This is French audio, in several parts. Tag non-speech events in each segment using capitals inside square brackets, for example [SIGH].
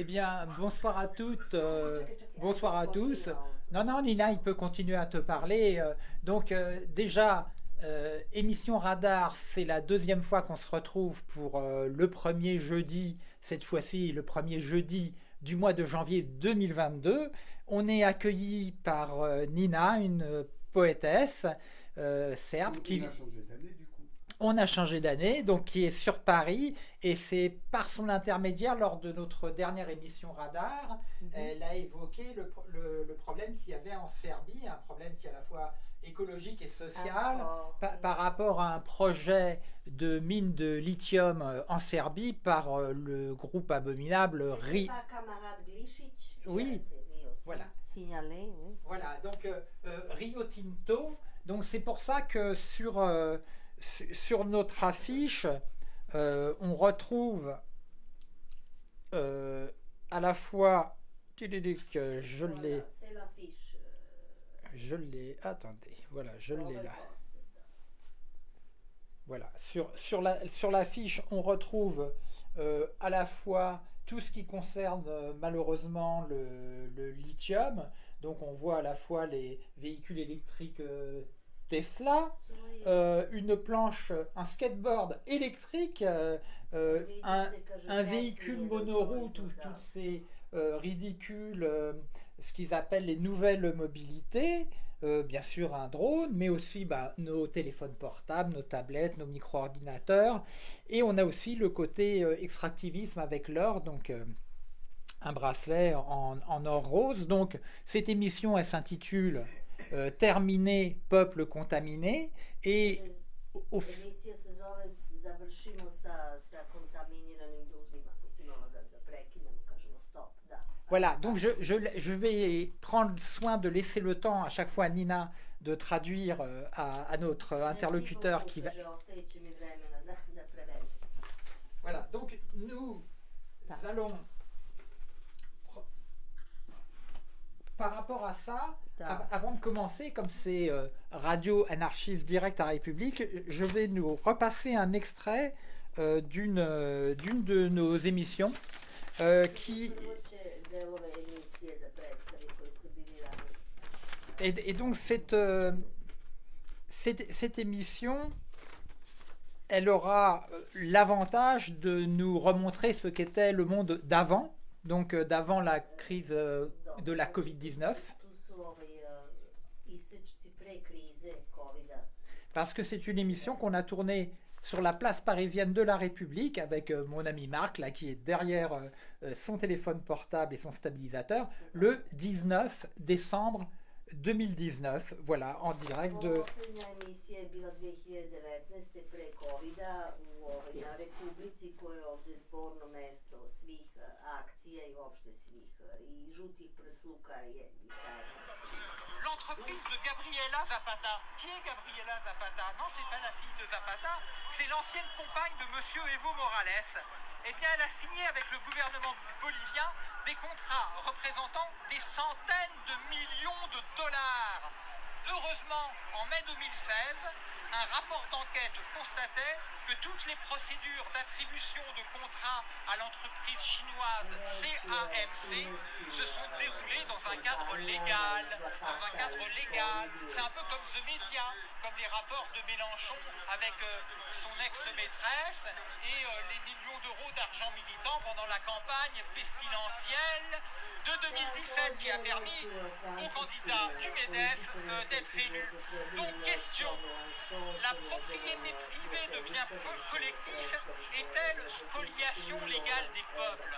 Eh bien, bonsoir à toutes, euh, bonsoir à tous. Non, non, Nina, il peut continuer à te parler. Euh, donc, euh, déjà, euh, émission Radar, c'est la deuxième fois qu'on se retrouve pour le premier jeudi, cette fois-ci, le premier jeudi du mois de janvier 2022. On est accueilli par Nina, une poétesse serbe qui... On a changé d'année, donc qui est sur Paris, et c'est par son intermédiaire, lors de notre dernière émission Radar, elle a évoqué le, pro- le- le problème qu'il y avait en Serbie, un problème qui est à la fois écologique et social, D'accord. pa- par rapport à un projet de mine de lithium euh, en Serbie par euh, le groupe abominable RI. Oui. Voilà. Signalé, oui. Voilà, donc euh, Rio Tinto. Donc c'est pour ça que sur, euh, su- sur notre affiche, euh, on retrouve euh, à la fois. Euh, Je l'ai, je l'ai. Attendez, voilà, je l'ai là. Voilà, sur, sur la sur l'affiche, on retrouve euh, à la fois tout ce qui concerne malheureusement le, le lithium. Donc on voit à la fois les véhicules électriques Tesla, euh, une planche, un skateboard électrique, euh, euh, un, véhicule do tout- toutes ces ridicules, ce qu'ils appellent les nouvelles mobilités, bien sûr un drone, mais aussi bah, nos téléphones portables, nos tablettes, nos micro-ordinateurs, et on a aussi le côté extractivisme avec l'or, donc un bracelet en, en or rose. Donc cette émission, elle s'intitule euh, Terminé, peuple contaminé, et au-. Voilà, donc je, je, je vais prendre soin de laisser le temps à chaque fois à Nina de traduire euh, à, à notre interlocuteur qui va... Voilà, donc nous allons... Par rapport à ça, av- avant de commencer, comme c'est euh, Radio Anarchiste Direct à République, je vais nous repasser un extrait euh, d'une euh, d'une de nos émissions euh, qui... Et, et donc cette, cette, cette émission, elle aura l'avantage de nous remontrer ce qu'était le monde d'avant, donc d'avant la crise de la Covid-19, Tu su ovaj, uh, isečci pre krize COVID-a. parce que c'est une émission qu'on a tournée sur la place parisienne de la République avec euh, mon ami Marc, là, qui est derrière euh, euh, son téléphone portable et son stabilisateur, le 19 décembre 2019, voilà, en direct de... Poslednja emisija je bila 2019. pre COVID-a u, ovaj, na Republici koja je ovde zborno mesto svih akcija i uopšte svih i žutih prsluka i, i šta ja znam. L'entreprise de Gabriela Zapata. Qui est Gabriela Zapata? Non, c'est pas la fille de Zapata, c'est l'ancienne compagne de Monsieur Evo Morales. Eh bien, elle a signé avec le gouvernement bolivien des contrats représentant des centaines de millions de dollars. Heureusement, en mai 2016, un rapport d'enquête constatait que toutes les procédures d'attribution de contrats à l'entreprise chinoise CAMC se sont déroulées dans un cadre légal. Dans un cadre légal. C'est un peu comme The Media, comme les rapports de Mélenchon avec euh, son ex-maîtresse et euh, les millions d'euros d'argent militant pendant la campagne pestilentielle de 2017 qui a permis au candidat du MEDEF euh, d'être élu. Donc question, la propriété privée de biens co- collectifs est-elle spoliation légale des peuples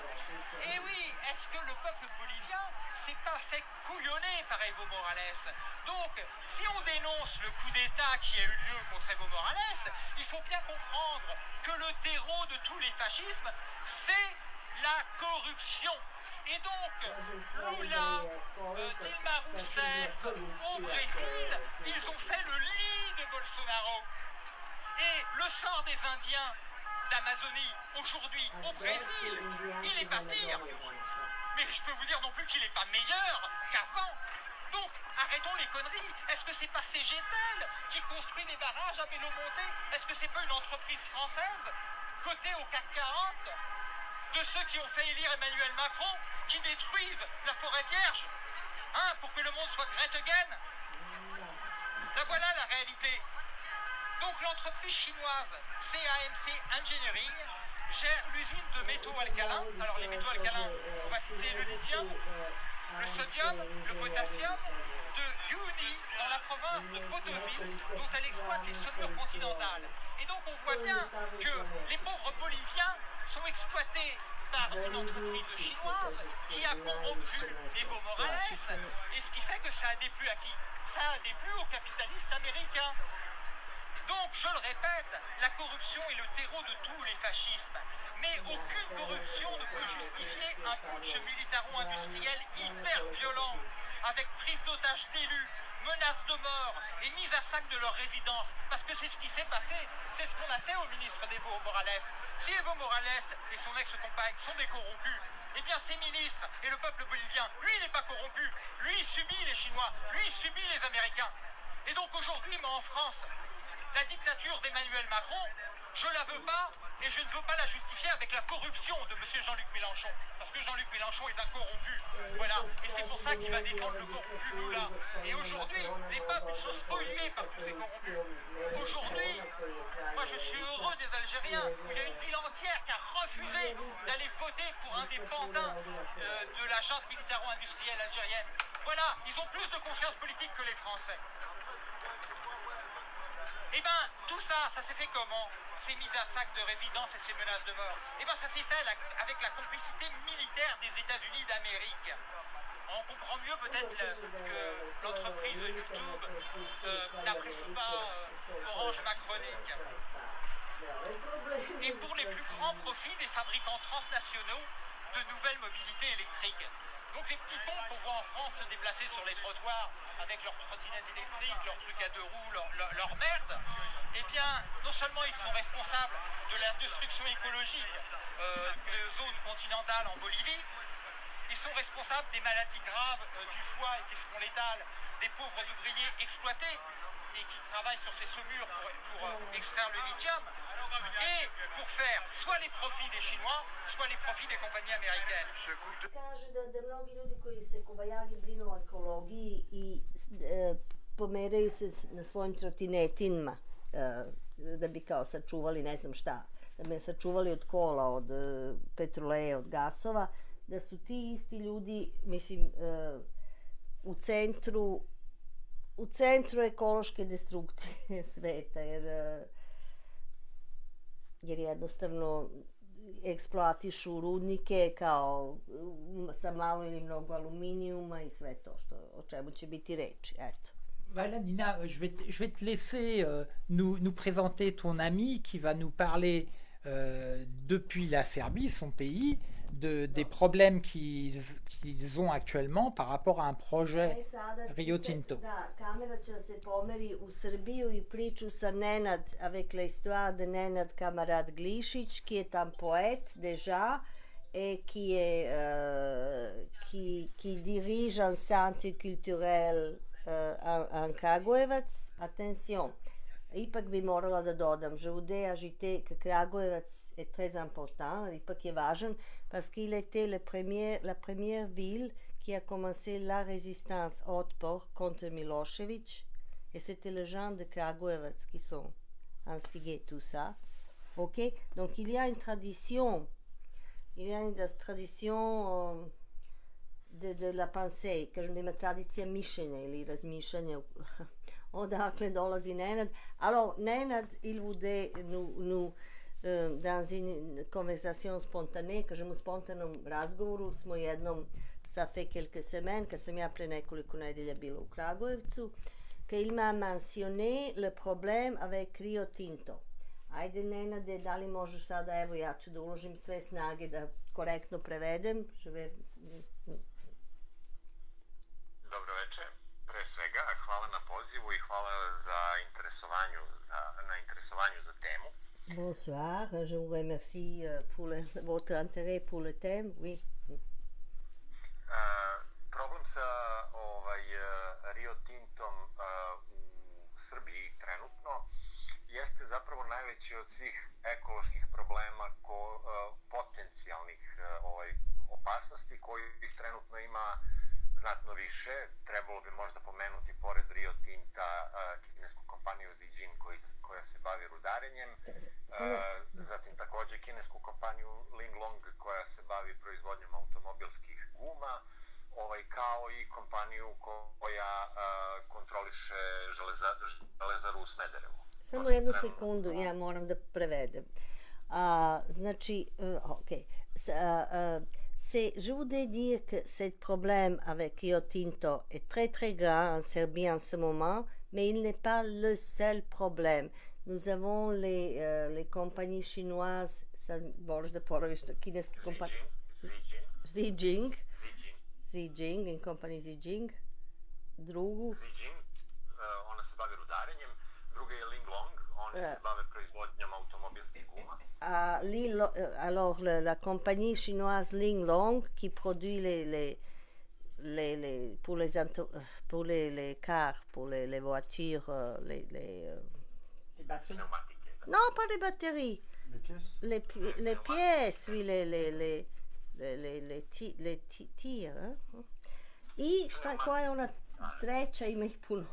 Et oui, est-ce que le peuple bolivien s'est pas fait couillonner par Evo Morales? Donc, si on dénonce le coup d'État qui a eu lieu contre Evo Morales, il faut bien comprendre que le terreau de tous les fascismes, c'est la corruption. Et donc, Lula, euh, Dilma Rousseff, au Brésil, ils ont fait le lit de Bolsonaro. Et le sort des Indiens d'Amazonie aujourd'hui au Brésil, il n'est pas pire. Mais je peux vous dire non plus qu'il n'est pas meilleur qu'avant. Donc, arrêtons les conneries. Est-ce que c'est pas CGTEL qui construit des barrages à Bélomonté Est-ce que c'est pas une entreprise française cotée au CAC 40 de ceux qui ont fait élire Emmanuel Macron, qui détruisent la forêt vierge, hein, pour que le monde soit Greta again. Là voilà la réalité. Donc l'entreprise chinoise CAMC Engineering gère l'usine de métaux alcalins. Alors les métaux alcalins, on va citer le lithium, le sodium, le potassium, de Yuni dans la province de Potosi, dont elle exploite les saumures continentales. Et donc on voit bien que les pauvres Boliviens sont exploités par une entreprise chinoise qui a corrompu Evo Morales, et ce qui fait que ça a déplu à qui Ça a déplu aux capitalistes américains. Donc, je le répète, la corruption est le terreau de tous les fascismes. Mais aucune corruption ne peut justifier un putsch militaro-industriel hyper violent, avec prise d'otages d'élus, menaces de mort et mise à sac de leur résidence. Parce que c'est ce qui s'est passé, c'est ce qu'on a fait au ministre d'Evo Morales. Si Evo Morales et son ex-compagne sont des corrompus, eh bien ces ministres et le peuple bolivien, lui il n'est pas corrompu, lui il subit les Chinois, lui il subit les Américains. Et donc aujourd'hui, moi en France, la dictature d'Emmanuel Macron, je la veux pas et je ne veux pas la justifier avec la corruption de M. Jean-Luc Mélenchon. Parce que Jean-Luc Mélenchon est un corrompu. Voilà. Et c'est pour ça qu'il va défendre le corrompu Lula. Et aujourd'hui, les peuples sont spoliés par tous ces corrompus. Aujourd'hui, moi je suis heureux des Algériens. Il y a une ville entière qui a refusé d'aller voter pour un des euh, de la junte militaro-industrielle algérienne. Voilà, ils ont plus de confiance politique que les Français. Eh bien, tout ça, ça s'est fait comment Ces mises à sac de résidence et ces menaces de mort Eh bien, ça s'est fait avec la complicité militaire des États-Unis d'Amérique. On comprend mieux peut-être que l'entreprise YouTube euh, n'apprécie pas euh, Orange Macronique. Et pour les plus grands profits des fabricants transnationaux de nouvelles mobilités électriques. Donc les petits ponts qu'on voit en France se déplacer sur les trottoirs avec leurs trottinettes électriques, leurs trucs à deux roues, leur, merde, eh bien, non seulement ils sont responsables de la destruction écologique euh, des zones continentales en Bolivie, ils sont responsables des maladies graves euh, du foie et qui seront létales des pauvres ouvriers exploités et qui travaillent sur ces saumures pour, euh, extraire le lithium, et pour faire soit les profits des Chinois, soit les profits des compagnies américaines. Kaže da, da mnogi ljudi koji se kobajagi brinu o ekologiji i e, pomeraju se na svojim trotinetinima e, da bi kao sačuvali ne znam šta, da bi sačuvali od kola, od e, petroleje, od gasova, da su ti isti ljudi, mislim, e, u centru u centru ekološke destrukcije [LAUGHS] sveta, jer, e, jer jednostavno eksploatišu rudnike kao sa malo ili mnogo aluminijuma i sve to što, o čemu će biti reči. Eto. Voilà Nina, je vais, te, je vais te laisser euh, nous, nous présenter ton ami qui va nous parler euh, depuis la Serbie, son pays, de, des problèmes qu'ils qu'ils ont actuellement par rapport à un projet Rio Tinto. Avec l'histoire de Nenad Kamarad Glišić, qui est un poète déjà, et qui, est, euh, qui, qui dirige un centre culturel euh, en, en Kragujevac. Attention, ipak bi morala da dodam, que Kragujevac est très important, ipak je važan, parce qu'il était le premier, la première ville qui a commencé la résistance Otpor contre Milosevic, et c'était les gens de Kragujevac qui sont instigés tout ça. Ok? Donc il y a une tradition, il y a une tradition euh, de, de la pensée, kažem da ima tradicija mišljenja ili razmišljanja [LAUGHS] odakle dolazi Nenad. Alors, Nenad, il voulait nous, nous euh, dans une conversation spontanée, kažem u spontanom razgovoru smo jednom ça fait quelques semaines, kad sam ja pre nekoliko nedelja bila u Kragujevcu, qu'il m'a mentionné le problème avec Rio Tinto. Ajde, Nenade, da li možeš sada, evo ja ću da uložim sve snage da korektno prevedem. Žive... Dobro večer. Pre svega, hvala na pozivu i hvala za interesovanju, za, na interesovanju za temu. Bonsoir, je vous remercie euh, pour le, votre intérêt pour le thème. Oui. Uh, problem sa ovaj, Rio Tintom uh, u Srbiji trenutno jeste zapravo najveći od svih ekoloških problema ko, uh, potencijalnih kojih trenutno ima znatno više. Trebalo bi možda pomenuti pored Rio Tinta kinesku kompaniju Zijin koji, koja se bavi rudarenjem. Zatim takođe kinesku kompaniju Linglong koja se bavi proizvodnjom automobilskih guma ovaj, kao i kompaniju koja uh, kontroliše železa, železaru u Smederevu. Samo jednu sekundu, ja moram da prevedem. A, znači, uh, ok. Uh, uh, c'est, je voudrais dire que ce problème avec Rio Tinto est très très grand en Serbie en ce moment, mais il n'est pas le seul problème. Nous avons les, euh, les compagnies chinoises, sad možeš da poraviš to, kineske kompanije. Zijing. Zijing, in kompaniji Zijing. Drugu. Zijing, uh, ona se bavi rudarenjem, druga je Linglong, oni uh, se bave proizvodnjom automobilskih guma. Uh, alors, le, la compagnie chinoise Linglong qui produit les, les, les, les, pour, les, pour les, les cars, pour les, les voitures, les, les, les batteries. Non, pas les batteries. Les pièces. Les, les pièces, oui, les, les, les, le, le, le, ti, le ti, tijer. I šta, koja je ona treća, ima ih puno.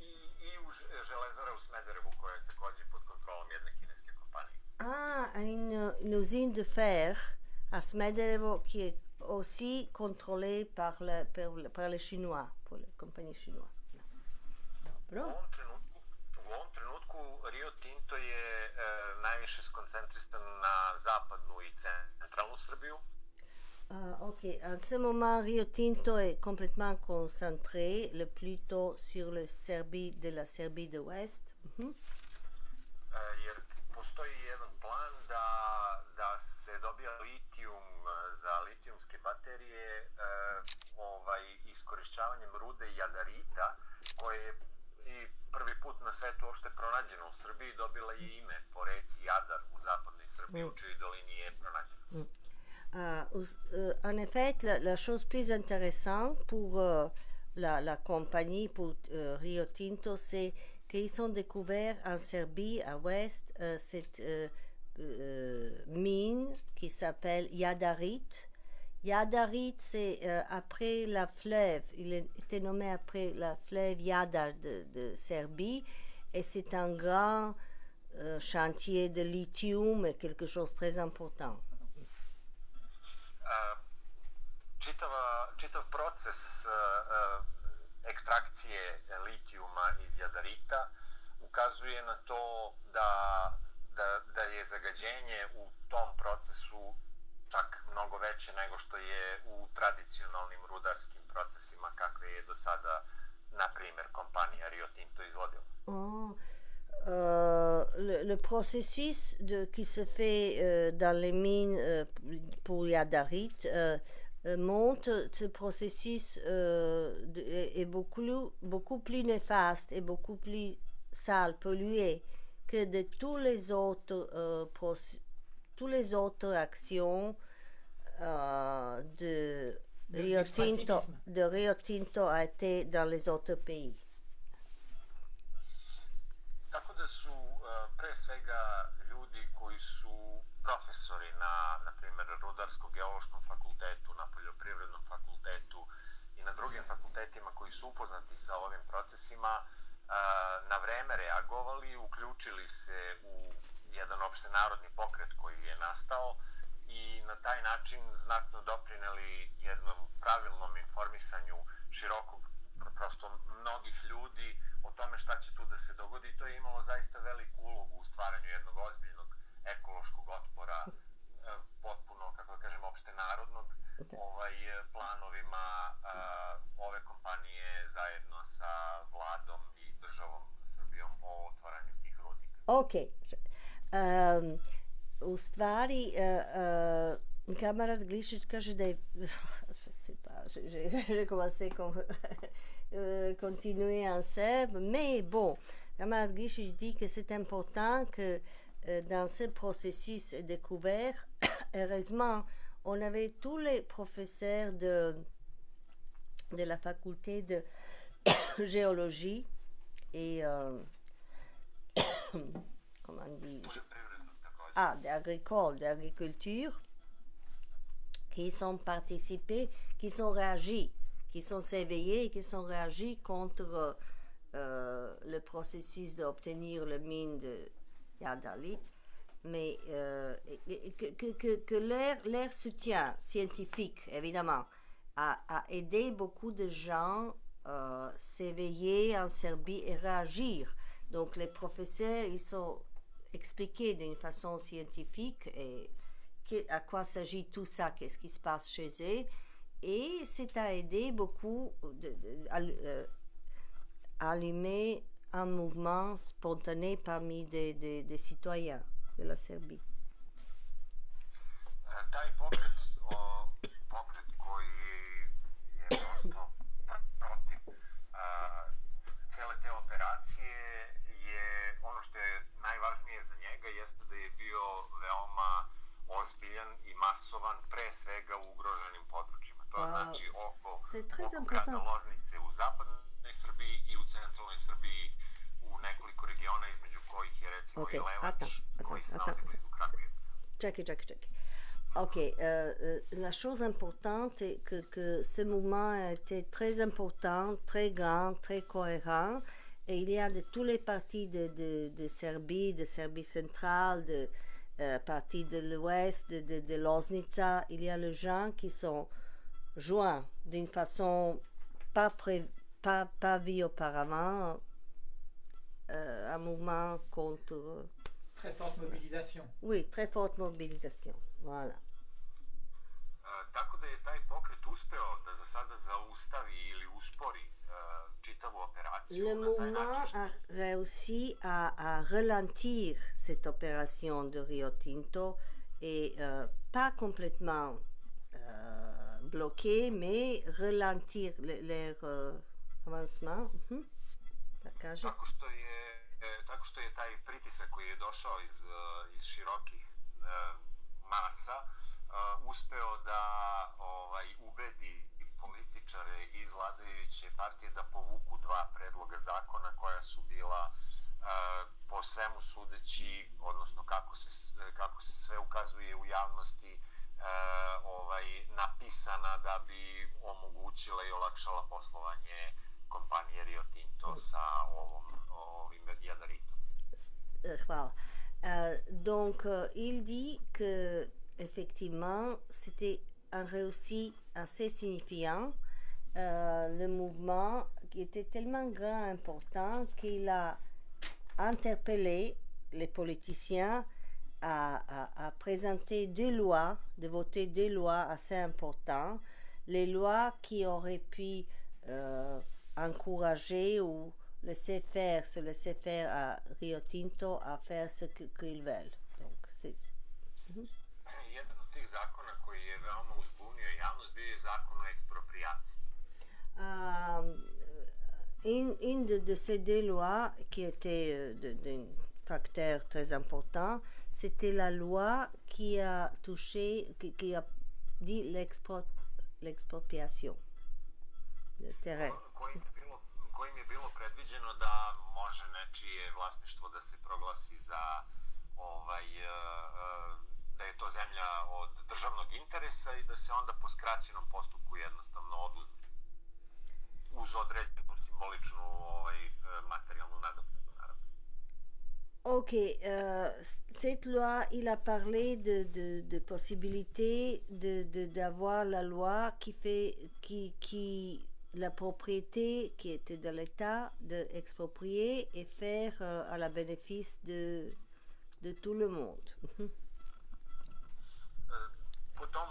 I, i u železara u Smederevu koja je takođe pod kontrolom jedne kineske kompanije. Ah, une, une usine de fer à Smederevo qui est aussi contrôlée par, le, par, par les Chinois, pour les compagnies chinoises. Dobro. U ovom trenutku, u ovom trenutku Rio Tinto je e, najviše skoncentrisan na zapadnu i centralnu Srbiju. Ah, ok, en ce moment, Rio Tinto est complètement concentré, le plutôt sur le Serbie de la Serbie de l'Ouest. Mm -hmm. Jer postoji jedan plan da, da se dobija litijum za litijumske baterije ovaj, iskorišćavanjem rude jadarita, koje je i prvi put na svetu uopšte pronađeno u Srbiji, dobila je ime po reci Jadar u zapadnoj Srbiji, mm. u čijoj dolini je pronađeno. Mm. Euh, euh, en effet, la, chose plus intéressante pour euh, la, compagnie, pour Rio Tinto, c'est qu'ils ont découvert en Serbie, à l'ouest, euh, cette mine qui s'appelle Yadarit. Yadarit, c'est après la fleuve, il était nommé après la fleuve Yadar de, de Serbie, et c'est un grand chantier de lithium, quelque chose de très important. Čitava, čitav proces ekstrakcije litijuma iz jadarita ukazuje na to da, da, da je zagađenje u tom procesu čak mnogo veće nego što je u tradicionalnim rudarskim procesima kakve je do sada, na primjer, kompanija Rio Tinto izvodila. Oh. Le, le, processus de, qui se fait euh, dans les mines euh, pour Yadarit euh, euh, montre ce processus de, est beaucoup, beaucoup plus néfaste et beaucoup plus sale, pollué que de tous les autres, tous les autres actions de, Rio Tinto, de Rio Tinto a été dans les autres pays. Svega ljudi koji su profesori na, na primjer, Rudarsko-geološkom fakultetu, na Poljoprivrednom fakultetu i na drugim fakultetima koji su upoznati sa ovim procesima, na vreme reagovali, uključili se u jedan opštenarodni pokret koji je nastao i na taj način znatno doprineli jednom pravilnom informisanju širokog prosto mnogih ljudi o tome šta će tu da se dogodi. To je imalo zaista veliku ulogu u stvaranju jednog ozbiljnog ekološkog otpora, [LAUGHS] e, potpuno, kako da kažem, opšte narodnog, ovaj, planovima uh, ove kompanije zajedno sa vladom i državom Srbijom o otvaranju tih rudnika. Ok. Um, u stvari, uh, uh, kamarad Glišić kaže da je pas, j'ai je, commencé comme euh, continuer en serbe, mais bon, Kamal Gishish dit que c'est important que euh, dans ce processus découvert, [COUGHS] heureusement, on avait tous les professeurs de, de la faculté de [COUGHS] géologie et euh, [COUGHS] comment ah, d'agricole, d'agriculture qui sont participés, qui sont réagis, qui sont éveillés et qui sont réagis contre euh, le processus d'obtenir le mine de Yadalit, mais euh, que, que, que, leur, soutien scientifique, évidemment, a, a aidé beaucoup de gens euh, s'éveiller en Serbie et réagir. Donc les professeurs, ils sont expliqués d'une façon scientifique et à quoi s'agit tout ça, qu'est-ce qui se passe chez eux. et c'est à aider beaucoup de, de, à, euh, allumer un mouvement spontané parmi des, des, des citoyens de la Serbie. Pantaj pokret pokret koji je bio to. CT operacije je ono što je najvažnije za njega jeste da je bio veoma ozbiljan i masovan, pre svega u ugroženim područjima. To znači oko, oko grada Loznice u zapadnoj Srbiji i u centralnoj Srbiji u nekoliko regiona između kojih je recimo Ok, attends, se attends, attends. Check, check, check. Ok, euh, euh, la chose importante est que, que ce mouvement a été très important, très grand, très cohérent. Et il y a de tous les partis de, de, de Serbie, de Serbie centrale, de euh, partis de l'ouest, de, de, de Loznica. Il y a les gens qui sont joints d'une façon pas, pré, pas, pas vue auparavant, euh, un mouvement contre... Très forte mobilisation. Oui, très forte mobilisation. Voilà. E, tako da je taj pokret uspeo da za sada zaustavi ili uspori e, čitavu operaciju. Le mouvement a réussi à, à ralentir cette opération de Rio Tinto et euh, pas complètement euh, bloquer, mais ralentir le- leur euh, avancement. Da kažem. Tako što je e, tako što je taj pritisak koji je došao iz e, iz širokih e, masa uspeo da ovaj ubedi političare iz vladajuće partije da povuku dva predloga zakona koja su bila po svemu sudeći, odnosno kako se kako se sve ukazuje u javnosti ovaj napisana da bi omogućila i olakšala poslovanje kompanije Rio Tinto sa ovom ovim jadaritom. Voilà. Euh, donc, euh, il dit que effectivement, c'était un réussi assez signifiant. Euh, le mouvement qui était tellement grand, important, qu'il a interpellé les politiciens à, à- à présenter deux lois, de voter deux lois assez importantes, les lois qui auraient pu euh, encourager ou laisser faire, se laisser faire à Rio Tinto à faire ce qu'ils veulent. Donc, c'est eksproprijaciji. Euh, une, une de, de ces deux lois qui était euh, d'un facteur très important, c'était la loi qui a touché, qui, qui a dit l'expro- l'expropriation de terrain. kojim je bilo, predviđeno da može nečije vlasništvo da se proglasi za ovaj e, e, da je to zemlja od državnog interesa i da se onda po skraćenom postupku jednostavno oduzme uz određenu simboličnu ovaj, e, materijalnu nadoknadu. Ok, euh, cette loi, il a parlé de, de, de possibilité de, de- d'avoir la loi qui fait, qui, qui, la propriété qui était de l'État, d'exproprier et faire euh, à la bénéfice de, de tout le monde. Mhm. E, Po tom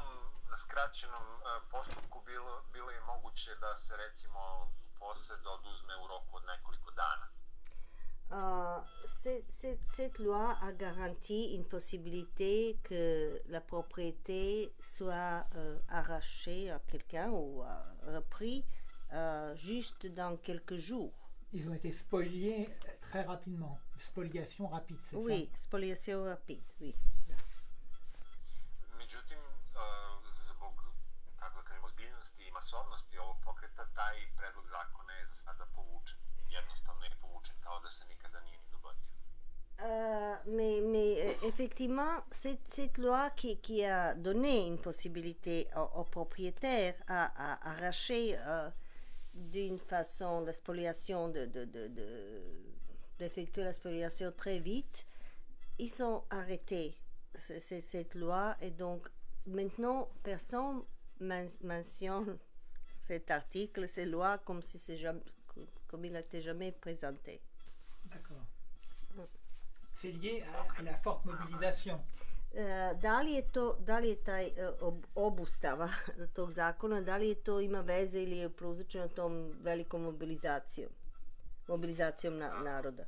skraćenom e, postupku bilo, bilo je moguće da se recimo posed oduzme u roku od nekoliko dana. Euh, cette loi a garanti une possibilité que la propriété soit euh, arrachée à quelqu'un ou euh, repris euh, juste dans quelques jours. Ils ont été spoliés très rapidement. Spoliation rapide, c'est Oui, spoliation rapide, oui. Pokreta, taj predlog zakona je za sada povučen. Jednostavno je povučen, kao da mais mais effectivement, cette, loi qui, qui a donné une possibilité aux, propriétaires à, à arracher euh, d'une façon la spoliation, de, de, d'effectuer la spoliation très vite, ils ont arrêté ce- ce- cette loi et donc maintenant personne men- mentionne cet article, cette loi comme si c'est jamais, comme il n'était jamais présenté. C'est lié à, à la forte mobilisation. E, da li je to, da li je taj e, ob- obustava [LAUGHS] tog zakona, da li je to ima veze ili je prouzročeno tom velikom mobilizacijom, mobilizacijom na, naroda?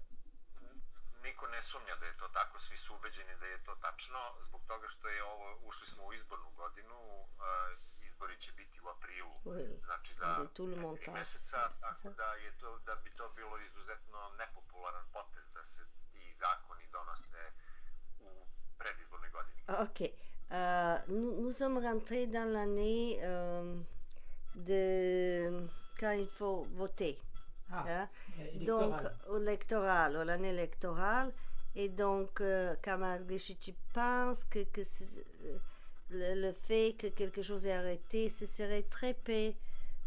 Niko ne sumnja da je to tako, svi su ubeđeni da je to tačno, zbog toga što je ovo, ušli smo u izbornu godinu, uh, izbori će biti u aprilu, Oui. znači za tri meseca, tako da, je to, da bi to bilo izuzetno nepopularan potez da se donose u predizbornoj godini. Ok. Euh, nous, nous sommes rentrés dans l'année euh, de quand il faut voter. Ah, hein. Donc, électoral, l'année électorale. Et donc, euh, Kamal Glichici pense que, euh, le, le fait que quelque chose est arrêté, ce serait très peu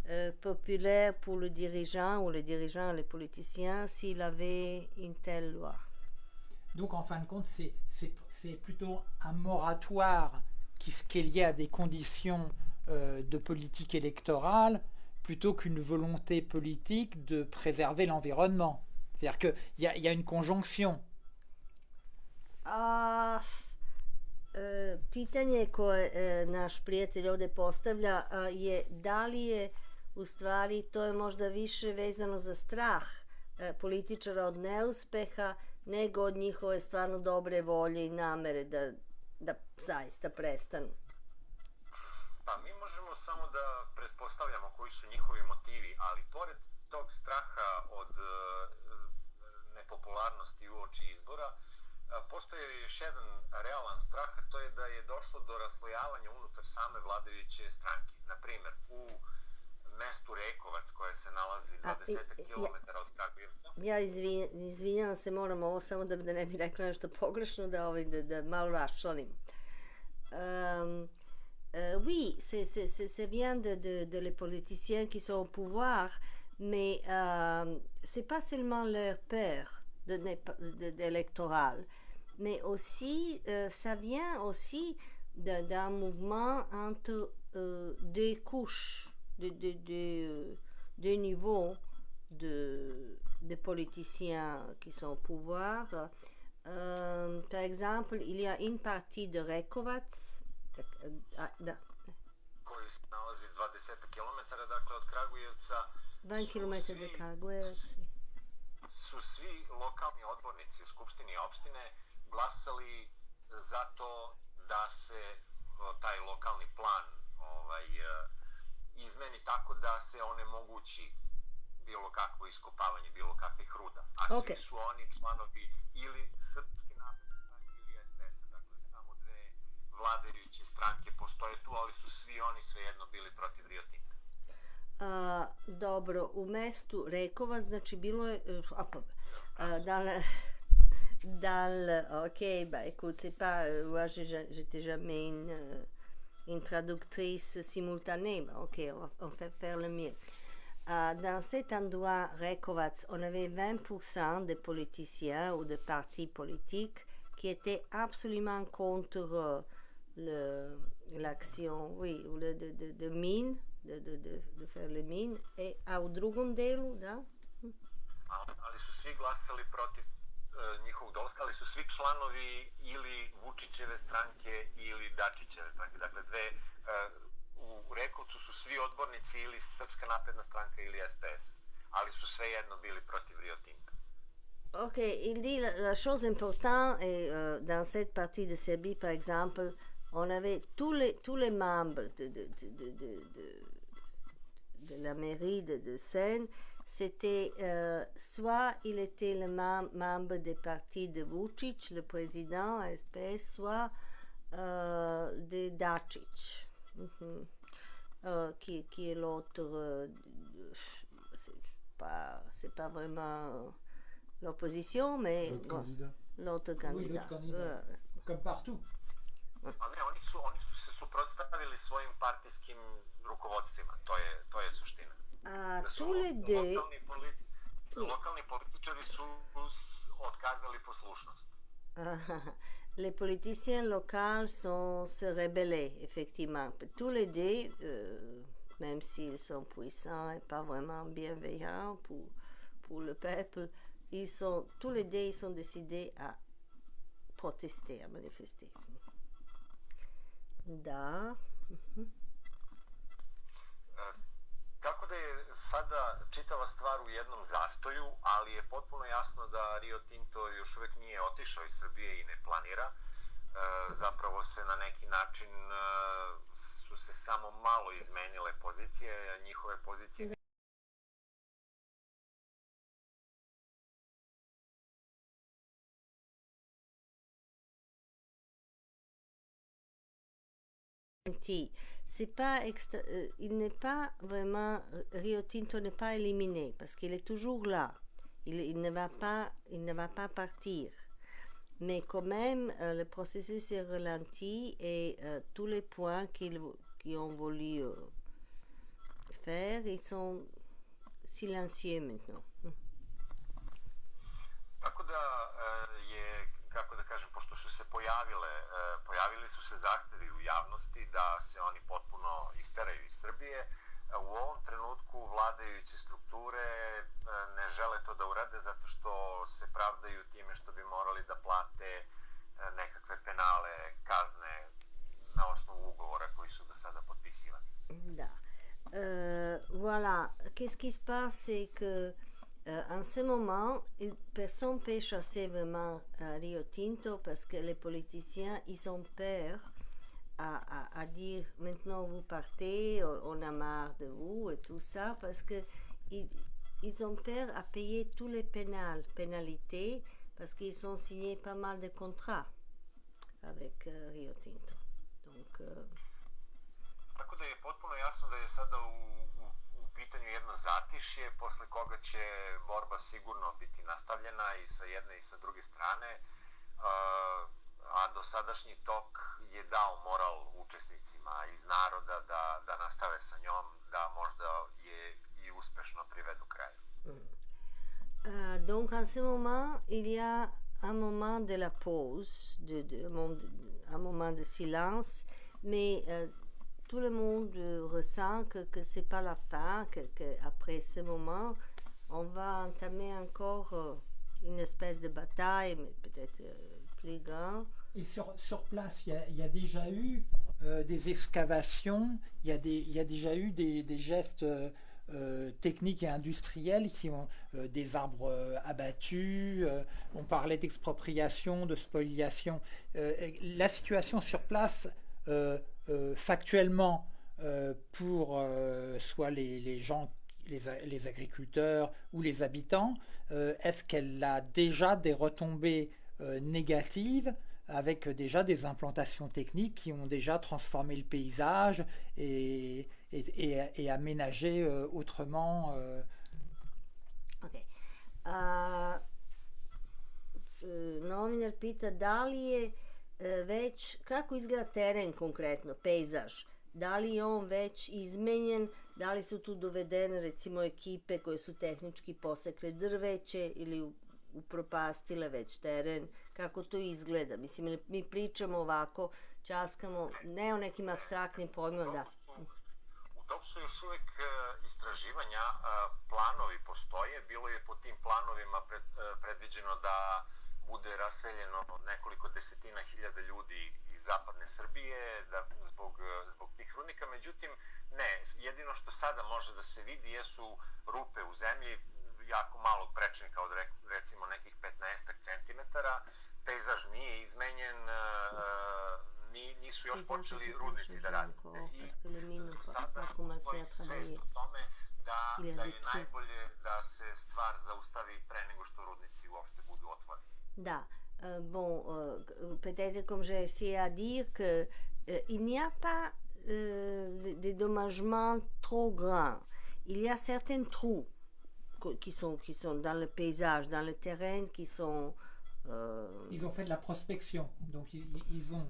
euh, populaire pour le dirigeant ou les dirigeants, les politiciens, s'il avait une telle loi. Donc en fin de compte, c'est- plutôt un moratoire qui, qui est lié à des conditions euh, de politique électorale plutôt qu'une volonté politique de préserver l'environnement. C'est-à-dire qu'il y, a- y a une conjonction. A, e, pitanje koje e, naš prijatelj ovdje postavlja a, je da li je u stvari to je možda više vezano za strah e, političara od neuspeha nego od njihove stvarno dobre volje i namere da, da zaista prestanu. Pa mi možemo samo da pretpostavljamo koji su njihovi motivi, ali pored tog straha od e, nepopularnosti uoči izbora, e, postoji još jedan realan strah, to je da je došlo do raslojavanja unutar same vladajuće stranke. Naprimer, u mestu Rekovac koje se nalazi A, 20 i- i- km od Kragujevca, Ja izvi, izvinjavam se, moram ovo samo da, da ne bi rekla nešto pogrešno, da, ovaj, da, da malo raščlanim. Euh, oui, c'est, bien de, de, de les politiciens qui sont au pouvoir, mais euh, c'est pas seulement leur peur d'électoral, mais aussi, euh, ça vient aussi d'un mouvement entre euh, deux couches, de, de, de, deux niveaux de, de politiciens qui sont au pouvoir. Euh, par exemple, il y a une partie de Rekovac, de- ah, da, koji se nalazi 20 km dakle, od Kragujevca, 20 su km de svi- Kragujevac. su svi lokalni odbornici u Skupštini opštine glasali za to da se o, taj lokalni plan ovaj, e, izmeni tako da se onemogući bilo kakvo iskopavanje bilo kakvih ruda. A Ok. svi su oni članovi ili Srpske napredne ili SPS-a, dakle samo dve vladajuće stranke postoje tu, ali su svi oni svejedno bili protiv Rio Tinta. A, dobro, u mestu Rekovac, znači bilo je... eh, A, pa, a, dans, le, dans le- ok, bah écoute, c'est pas... Moi, j'étais jamais une, une traductrice simultanée. mais ok, on va faire le mieux. Ah, dans cet endroit, Rekovac, on avait 20% de politiciens ou de partis politiques qui étaient absolument contre euh, l'action, oui, de, de, de mine, de, faire les mines. Et u drugom delu, da? Njihovog dolaska, ali su svi članovi ili Vučićeve stranke ili Dačićeve stranke. Dakle, dve, e, u Rekovcu su svi odbornici ili Srpska napredna stranka ili SPS, ali su svejedno bili protiv Rio Tinta. Ok, il dit la, la chose importante est euh, dans cette partie de Serbie, par exemple, on avait tous les, tous les membres de, de, de, de, de, de- de la mairie de, de Seine, c'était euh, soit il était le mem- membre des partis de Vucic, le président SPS, soit euh, de Dacic, Mhm. Euh, qui, qui est l'autre. euh, c'est pas, pas vraiment l'opposition, mais L'autre bon, candidat. l'autre candidat. l'autre candidat. Euh, comme partout. Ne, oni su, oni su se suprotstavili svojim partijskim rukovodstvima, to je, to je suština. Tous les deux, lokalni, politi Oui. lokalni političari su s- otkazali poslušnost. les politiciens locaux sont se effectivement. Tous les deux, euh, même s'ils sont puissants et pas vraiment bienveillants pour, pour le peuple, ils sont, tous les deux, ils sont décidés à protester, à manifester. Da, Tako da je sada čitava stvar u jednom zastoju, ali je potpuno jasno da Rio Tinto još uvek nije otišao iz Srbije i ne planira. E, zapravo se na neki način e, su se samo malo izmenile pozicije, a njihove pozicije Ti, c'est pas euh, il n'est pas vraiment Rio Tinto n'est pas éliminé parce qu'il est toujours là. Il, ne va pas il ne va pas partir. Mais quand même euh, le processus est ralenti et euh, tous les points qu'ils ont voulu euh, faire ils sont silencieux maintenant. Pojavile, e, pojavili su se zahtevi u javnosti da se oni potpuno isteraju iz Srbije, u ovom trenutku vladajuće strukture e, ne žele to da urade zato što se pravdaju time što bi morali da plate e, nekakve penale, kazne na osnovu ugovora koji su do sada potpisivani. Da. Euh, voilà, qu'est-ce qui se passe, c'est que euh, en ce moment, personne ne peut chasser vraiment euh, Rio Tinto parce que les politiciens, ils ont peur à, à- dire maintenant vous partez, on, a marre de vous et tout ça parce que ils, ont peur à payer tous les pénales, pénalités parce qu'ils ont signé pas mal de contrats avec euh, Rio Tinto. Donc, pitanju jedno zatišje, posle koga će borba sigurno biti nastavljena i sa jedne i sa druge strane, a, dosadašnji tok je dao moral učesnicima iz naroda da, da nastave sa njom, da možda je i uspešno privedu kraju. Euh, donc en ce moment, il y a un moment de la pause, de, de- un moment de silence, mais euh, tout le monde ressent que, que ce n'est pas la fin, que, que après ce moment, on va entamer encore euh, une espèce de bataille, mais peut-être euh, plus grande. Et sur, sur place, il y a, déjà eu euh, des excavations, il y y a déjà eu des, des gestes techniques et industriels qui ont des arbres abattus, on parlait d'expropriation, de spoliation. La situation sur place, factuellement, euh, pour euh, soit les, gens, les, agriculteurs ou les habitants, euh, est-ce qu'elle a déjà des retombées euh, négatives avec déjà des implantations techniques qui ont déjà transformé le paysage et, aménagé euh, autrement. euh, Ok. E, novinar pita da li je već, kako izgleda teren konkretno, pejzaž, da li je on već izmenjen, da li su tu dovedene recimo ekipe koje su tehnički posekle drveće ili upropastile već teren, kako to izgleda. Mislim, mi pričamo ovako, časkamo, ne o nekim abstraktnim pojmima, da. U toku su još uvek e, istraživanja, e, planovi postoje, bilo je po tim planovima e, predviđeno da bude raseljeno nekoliko desetina hiljada ljudi iz zapadne Srbije da, zbog, zbog tih rudnika, međutim ne, jedino što sada može da se vidi jesu rupe u zemlji, jako malog prečnika od re- recimo nekih 15 centimetara, pejzaž nije izmenjen, e, ni, nisu još počeli rudnici da rade. I ont sada postoji svest o tome da, da je najbolje da se stvar zaustavi pre nego što rudnici uopšte budu otvoreni. Da. Euh, bon, euh, peut-être comme j'ai essayé à dire que euh, il n'y a pas des des dommagements trop grands. Il y a certains trous qui sont, qui sont dans le paysage, dans le terrain, qui sont Ils ont fait de la prospection, donc ils, ils ont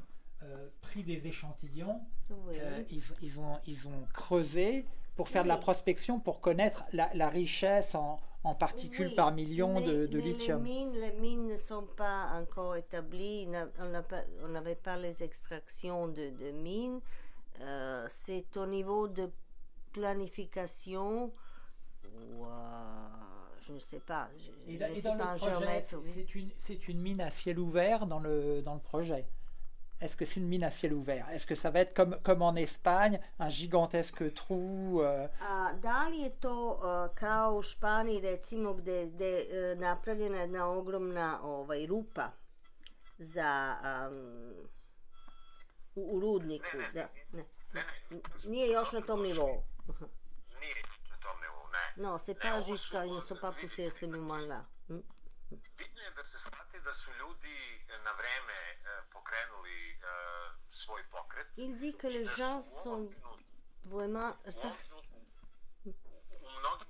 pris des échantillons, oui. ils, ils ont, ils ont creusé pour faire de la prospection, pour connaître la, la richesse en, en particules Oui, par million mais- de, de mais lithium. Les mines, les mines ne sont pas encore établies. On n'avait pas les extractions de, de mines. Euh, c'est au niveau de planification ou euh, je ne sais pas. Je, Et, je dans le projet, c'est une, une mine à ciel ouvert dans le, dans le projet. Est-ce que c'est une mine à ciel ouvert? Est-ce que ça va être comme, comme en Espagne, un gigantesque trou euh, A da li je to uh, kao u Španiji recimo gde, gde uh, napravljena jedna ogromna ovaj, rupa za um, u, u rudniku? Ne, ne, da, ne. Ne, ne, Nije još na tom nivou. nije na tom nivou, ne. No, c'est Ne, pas ovo su, jusqu'à, ils ne sont pas poussés à ce moment-là. Bitno je da se Il dit que les gens sont vraiment... Ça, e. Neki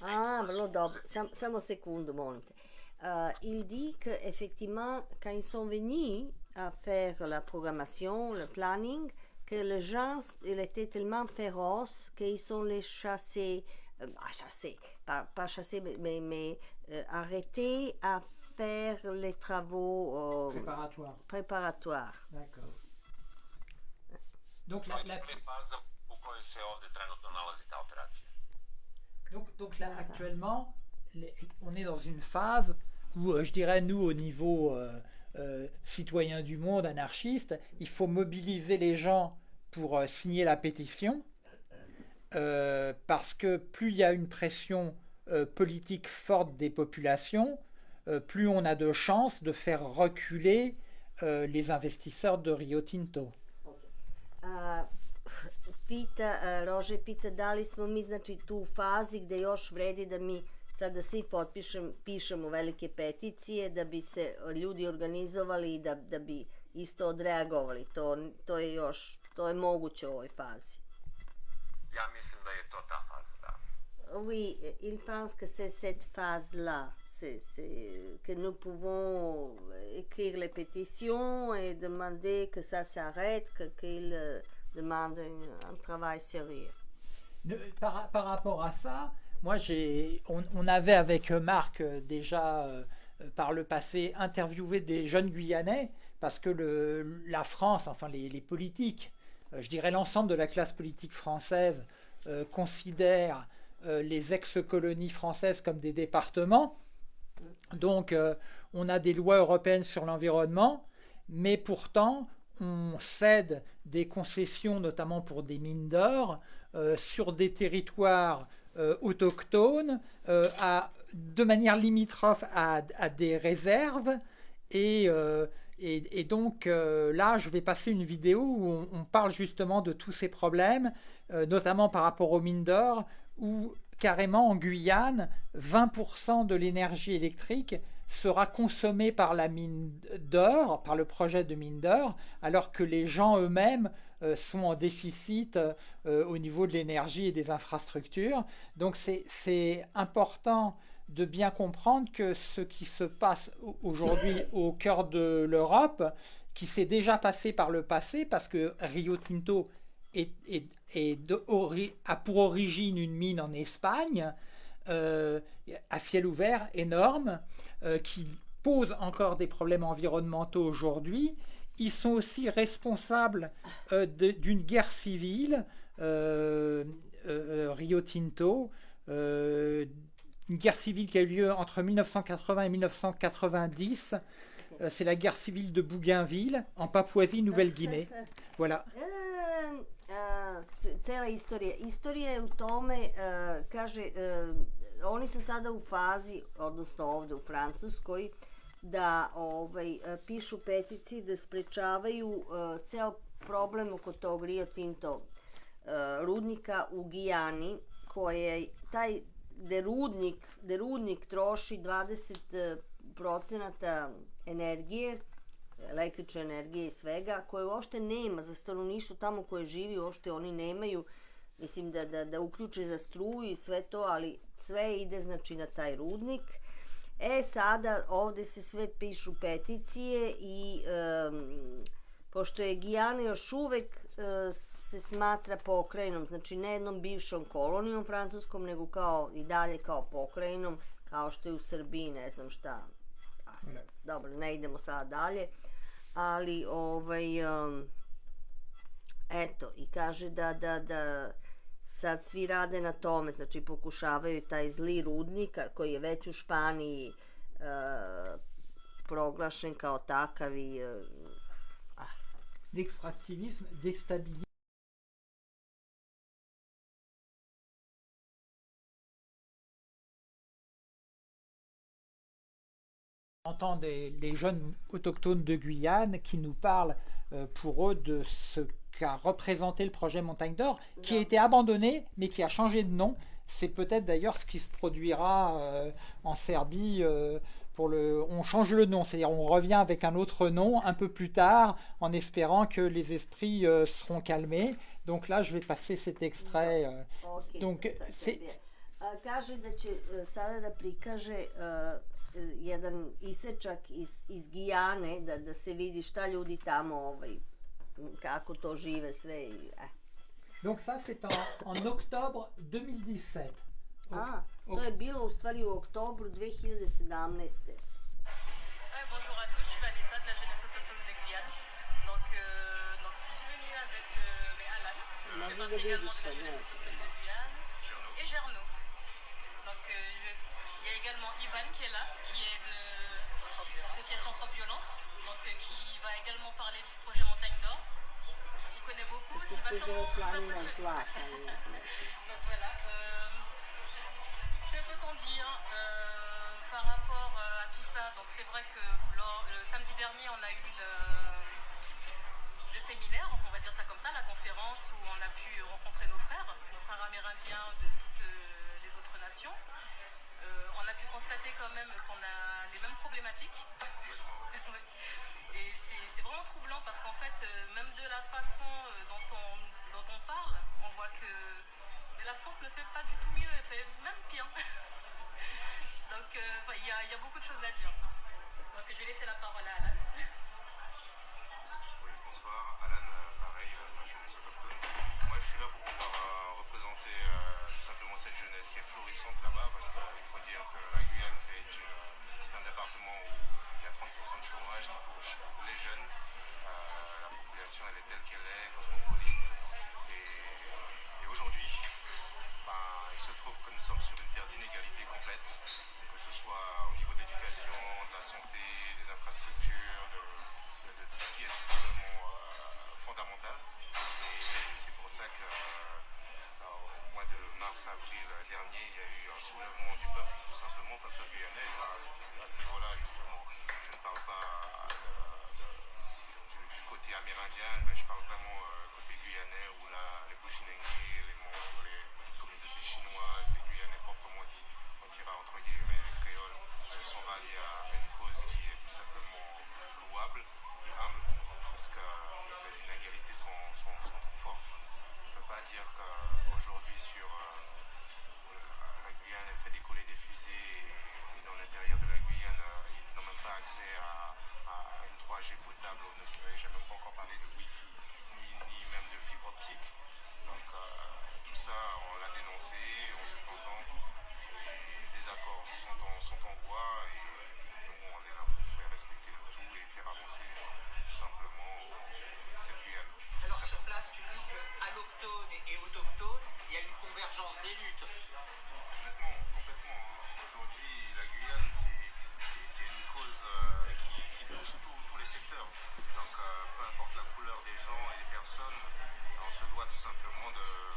Ah, vrlo dobro. Sam, samo sekundu, molim te. Euh, il dit que effectivement, quand ils sont venus à faire la programmation, le planning, que les gens, étaient tellement féroces qu'ils ont les chassés, euh, ah, chassés, pas, pas chassés, mais, mais, mais, euh, arrêtés à faire les travaux euh, préparatoires. préparatoires. D'accord. Donc, la, donc, donc là, actuellement, les- on est dans une phase où, euh, je dirais, nous, au niveau euh, euh, citoyen du monde, anarchiste, il faut mobiliser les gens pour euh, signer la pétition, euh, parce que plus il y a une pression euh, politique forte des populations, euh, plus on a de chances de faire reculer euh, les investisseurs de Rio Tinto. A, [LAUGHS] pita, Rože pita da li smo mi znači tu u fazi gde još vredi da mi sada svi potpišem, pišemo velike peticije da bi se ljudi organizovali i da, da bi isto odreagovali. To, to je još, to je moguće u ovoj fazi. Ja mislim da je to ta faza, da. Oui, il pense que c'est cette phase-là. Que nous pouvons écrire les pétitions et demander que ça s'arrête, que, qu'il euh, demande un, un travail sérieux. Par, par rapport à ça, moi j'ai, on, on avait avec Marc euh, déjà euh, par le passé interviewé des jeunes Guyanais parce que le, la France, enfin les, les politiques, je dirais l'ensemble de la classe politique française euh, considère euh, les ex-colonies françaises comme des départements. Donc euh, on a des lois européennes sur l'environnement, mais pourtant on cède des concessions, notamment pour des mines d'or, euh, sur des territoires euh, autochtones, euh, de manière limitrophe à, à des réserves. Et, euh, et, donc euh, là, je vais passer une vidéo où on, parle justement de tous ces problèmes, euh, notamment par rapport aux mines d'or, où carrément en Guyane, 20% de l'énergie électrique sera consommée par la mine d'or, par le projet de mine d'or, alors que les gens eux-mêmes euh, sont en déficit au niveau de l'énergie et des infrastructures. Donc c'est important de bien comprendre que ce qui se passe au- aujourd'hui au cœur de l'Europe, qui s'est déjà passé par le passé, parce que Rio Tinto a pour origine une mine en Espagne, euh, à ciel ouvert, énorme, euh, qui pose encore des problèmes environnementaux aujourd'hui. Ils sont aussi responsables euh, d'une guerre civile, Rio Tinto, une guerre civile qui a eu lieu entre 1980 et 1990. Euh, C'est la guerre civile de Bougainville, en Papouasie-Nouvelle-Guinée. [LAUGHS] Voilà. E, a, c- cela istorija. Istorija je u tome, kaže, oni su sada u fazi, odnosno ovde u Francuskoj, da ovaj, pišu peticije da sprečavaju ceo problem oko tog Rio Tinto rudnika u Gijani, koje taj gde rudnik, gde rudnik troši 20 procenata energije, električne energije i svega, koje uopšte nema za stanovništvo tamo koje živi, uopšte oni nemaju mislim da, da, da uključe za struju i sve to, ali sve ide znači na taj rudnik. E sada ovde se sve pišu peticije i um, pošto je Gijana još uvek uh, se smatra pokrajinom, znači ne jednom bivšom kolonijom francuskom, nego kao i dalje kao pokrajinom, kao što je u Srbiji, ne znam šta. A sad, dobro, ne idemo sada dalje, ali ovaj um, eto i kaže da da da sad svi rade na tome, znači pokušavaju taj zli rudnik koji je već u Španiji e, proglašen kao takav i e, L'extractivisme déstabilise entend des, les jeunes autochtones de Guyane qui nous parlent euh, pour eux de ce qu'a représenté le projet Montagne d'Or, qui a été abandonné, mais qui a changé de nom. C'est peut-être d'ailleurs ce qui se produira euh, en Serbie. euh, pour le, on change le nom, c'est-à-dire on revient avec un autre nom un peu plus tard, en espérant que les esprits euh, seront calmés. Donc là, je vais passer cet extrait. euh, Donc, to- to je c'est- bio. A, kaže da će sada da prikaže jedan isečak iz, iz Gijane, da, da se vidi šta ljudi tamo, ovaj, m, kako to žive sve. I, eh. Donc ça, c'est en, en octobre 2017. A, Ok. To je bilo u stvari u oktobru 2017. Ouais, bonjour à tous, je suis Vanessa de la jeunesse autochtone de Guyane. Donc, euh, donc je suis venue avec euh, Alan, qui fait de partie également de la jeunesse autochtone de Guyane, et Gerno. Donc euh, je- il y a également Ivan qui est là, qui est de l'association Trop Violence, donc euh, qui va également parler du projet Montagne d'Or. Il s'y connaît beaucoup, qui va sûrement vous impressionner. Dire euh, par rapport euh, à tout ça Donc c'est vrai que le samedi dernier, on a eu le, le séminaire, on va dire ça comme ça, la conférence où on a pu rencontrer nos frères, nos frères amérindiens de toutes euh, les autres nations. On a pu constater quand même qu'on a les mêmes problématiques. Et c'est vraiment troublant parce qu'en fait, même de la façon dont, on, dont on parle, on voit que la France ne fait pas du tout mieux, elle fait même pire. [LAUGHS] Donc euh, il y, a- beaucoup de choses à dire. Je vais laisser la parole à Alan. Oui, bonsoir. Alan, euh, pareil, euh, la jeunesse autochtone. Moi, je suis là pour pouvoir représenter tout simplement cette jeunesse qui est florissante là-bas, parce qu'il faut dire que la Guyane, c'est un département où il y a 30% de chômage qui touche les jeunes. La population, elle est telle qu'elle est, cosmopolite. Et, et aujourd'hui, ben, il se trouve que nous sommes sur une terre d'inégalité complète, soit au niveau de l'éducation, de la santé, des infrastructures, de, tout ce qui est tout simplement euh, fondamental. Et c'est pour ça que euh, au mois de mars-avril dernier, il y a eu un soulèvement du peuple, tout simplement, peuple guyanais. À ce, niveau-là, justement, je ne parle pas de- du, côté amérindien, mais je parle vraiment euh, côté guyanais où là, les Bushinengi, sont ralliés à une cause qui est tout simplement louable et humble, parce que les inégalités sont, sont, trop fortes. On ne peut pas dire qu'aujourd'hui sur la Guyane, elle fait décoller des fusées et, dans l'intérieur de la Guyane, ils n'ont même pas accès à, une 3G potable ou ne j'ai même pas encore parlé de Wi-Fi ni, ni même de fibre optique. Donc euh, tout ça, on l'a dénoncé, on se contente des accords sont en, sont en voie et nous on est là pour faire respecter le tout et faire avancer tout simplement euh, cette Guyane. Alors sur place, tu dis qu'allochtones et autochtones, il y a une convergence des luttes. Complètement, complètement. Aujourd'hui, la Guyane, c'est- une cause euh, qui, qui touche tous- les secteurs. Donc, euh, peu importe la couleur des gens et des personnes, on se doit tout simplement de-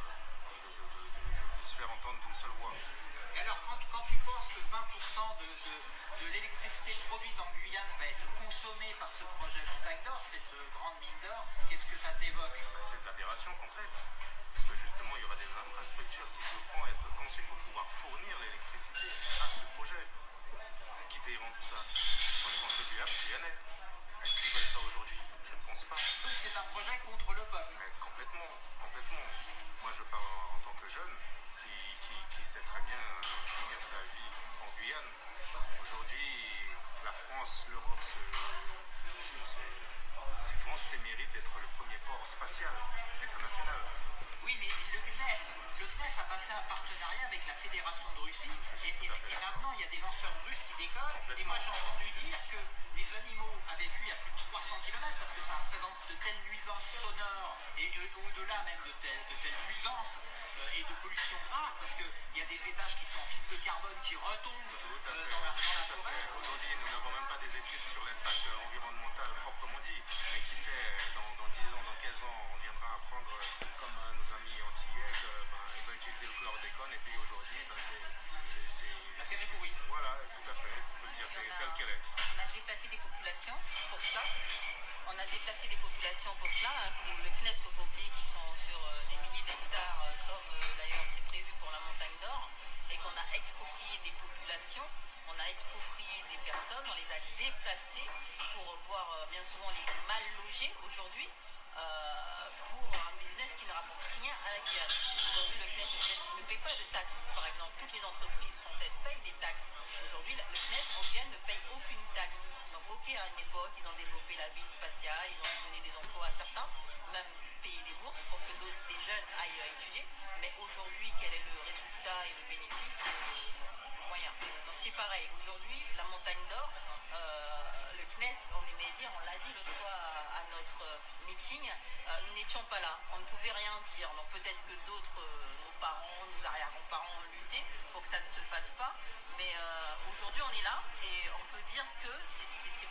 on ne pouvait rien dire. Donc peut-être que d'autres, euh, nos parents, nos arrière-grands-parents ont lutté pour que ça ne se fasse pas. Mais euh, aujourd'hui on est là et on peut dire que c'est-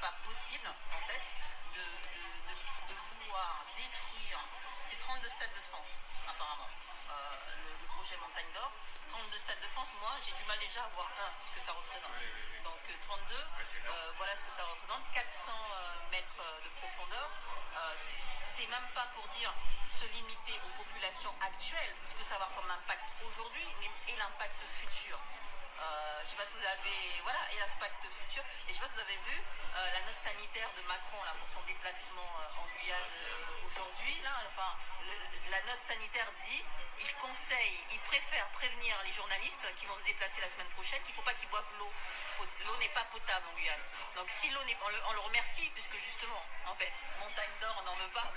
pas possible en fait de, de- de- de vouloir détruire ces 32 stades de France apparemment. Euh, le, le projet Montagne d'Or, 32 stades de France, moi j'ai du mal déjà à voir un, ce que ça représente. Donc euh, 32, se limiter aux populations actuelles, ce que ça va comme impact aujourd'hui, et l'impact futur. Euh, je ne sais pas si vous avez, voilà, et l'impact futur. Et je ne sais pas si vous avez vu euh, la note sanitaire de Macron là, pour son déplacement euh, en Guyane aujourd'hui. Enfin, la note sanitaire dit, il conseille, il préfère prévenir les journalistes qui vont se déplacer la semaine prochaine qu'il ne faut pas qu'ils boivent l'eau. L'eau n'est pas potable en Guyane. Donc si l'eau n'est, on le, on le remercie puisque justement, en fait, montagne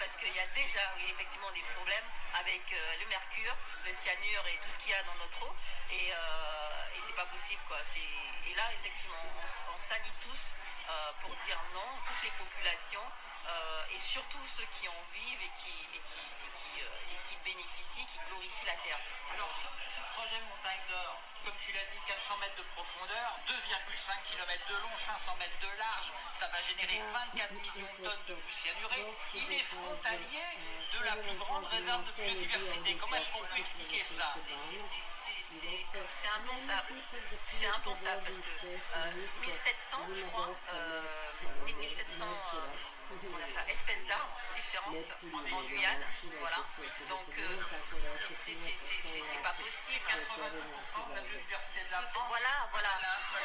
parce qu'il y a déjà, oui, effectivement, des problèmes avec euh, le mercure, le cyanure et tout ce qu'il y a dans notre eau. Et, euh, et c'est pas possible, quoi. Et là, effectivement, on, on tous euh, pour dire non, toutes les populations et surtout ceux qui en vivent et qui bénéficient, qui glorifient la terre. Alors, projet montagne d'or, comme tu l'as dit, 400 mètres de profondeur, 2,5 km de long, 500 mètres de large, ça va générer 24 millions de tonnes de boue cyanurée. Il est frontalier de la plus grande réserve de biodiversité. Comment est-ce qu'on peut expliquer ça? C'est- impensable. C'est impensable parce que euh, 1700, je crois, euh, 1700 euh, on a ça, espèces d'arbres différentes en Guyane. Voilà. Donc, euh, c'est- c'est- c'est c'est- c'est- c'est pas possible. 90% de la biodiversité de la France. Voilà, voilà.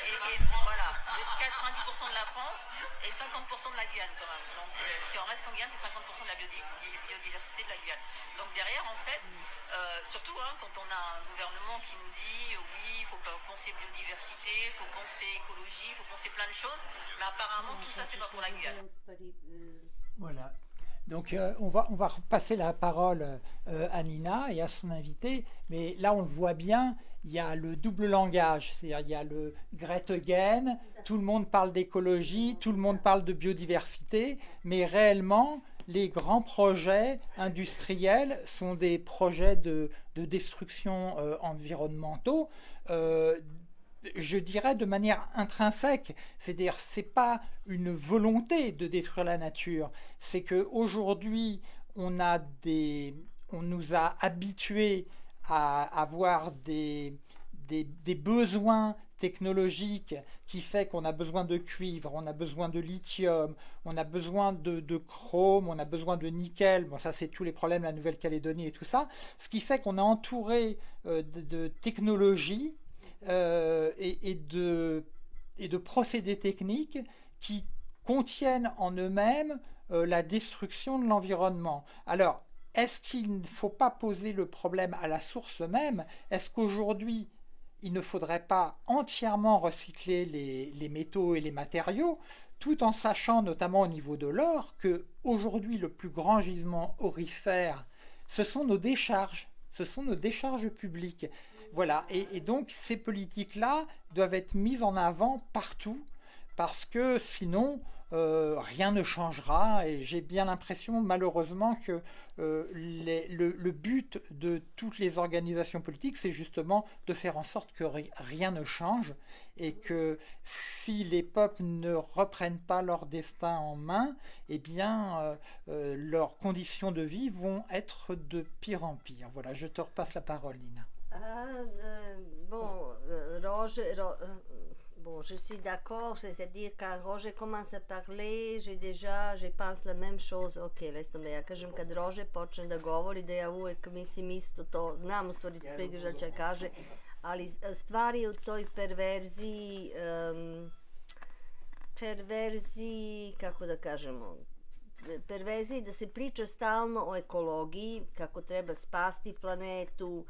Et, et voilà, de 90% de la France et 50% de la Guyane quand même. Donc euh, si on reste en Guyane, c'est 50% de la biodi- biodiversité de la Guyane. Donc derrière, en fait, euh, surtout hein, quand on a un gouvernement qui nous dit euh, oui, il faut pas penser biodiversité, il faut penser écologie, il faut penser plein de choses, mais apparemment tout ça c'est pas pour la Guyane. Voilà. Donc euh, on, va, on va repasser la parole euh, à Nina et à son invité, mais là on le voit bien, il y a le double langage, c'est-à-dire il y a le Gretagen, tout le monde parle d'écologie, tout le monde parle de biodiversité, mais réellement les grands projets industriels sont des projets de, de destruction euh, environnementaux. Je dirais de manière intrinsèque, c'est-à-dire c'est pas une volonté de détruire la nature, c'est que aujourd'hui on a des, on nous a habitués à avoir des, des, besoins technologiques qui fait qu'on a besoin de cuivre, on a besoin de lithium, on a besoin de, de chrome, on a besoin de nickel. Bon, ça c'est tous les problèmes de la Nouvelle-Calédonie et tout ça. Ce qui fait qu'on est entouré euh, de, de technologies euh, et, de procédés techniques qui contiennent en eux-mêmes euh, la destruction de l'environnement. Alors, est-ce qu'il ne faut pas poser le problème à la source même? Est-ce qu'aujourd'hui, il ne faudrait pas entièrement recycler les, les métaux et les matériaux, tout en sachant, notamment au niveau de l'or, que aujourd'hui le plus grand gisement aurifère, ce sont nos décharges, ce sont nos décharges publiques. Voilà, et, donc ces politiques-là doivent être mises en avant partout, parce que sinon, euh, rien ne changera et j'ai bien l'impression malheureusement que euh, le, but de toutes les organisations politiques c'est justement de faire en sorte que ri- rien ne change et que si les peuples ne reprennent pas leur destin en main, eh bien euh, leurs conditions de vie vont être de pire en pire. Voilà, je te repasse la parole Nina. Euh, bon, euh, Roger, Ro- euh, bon, je suis d'accord, c'est-à-dire quand Roger commence à parler, j'ai déjà, je pense la même chose, ok, laisse tomber, ja kažem kad Rože počne da govori, da ja uvek mislim isto to, znam u stvari šta će kaže, ali s- stvari u toj perverziji, em, perverziji, kako da kažemo, perverziji da se priča stalno o ekologiji, kako treba spasti planetu,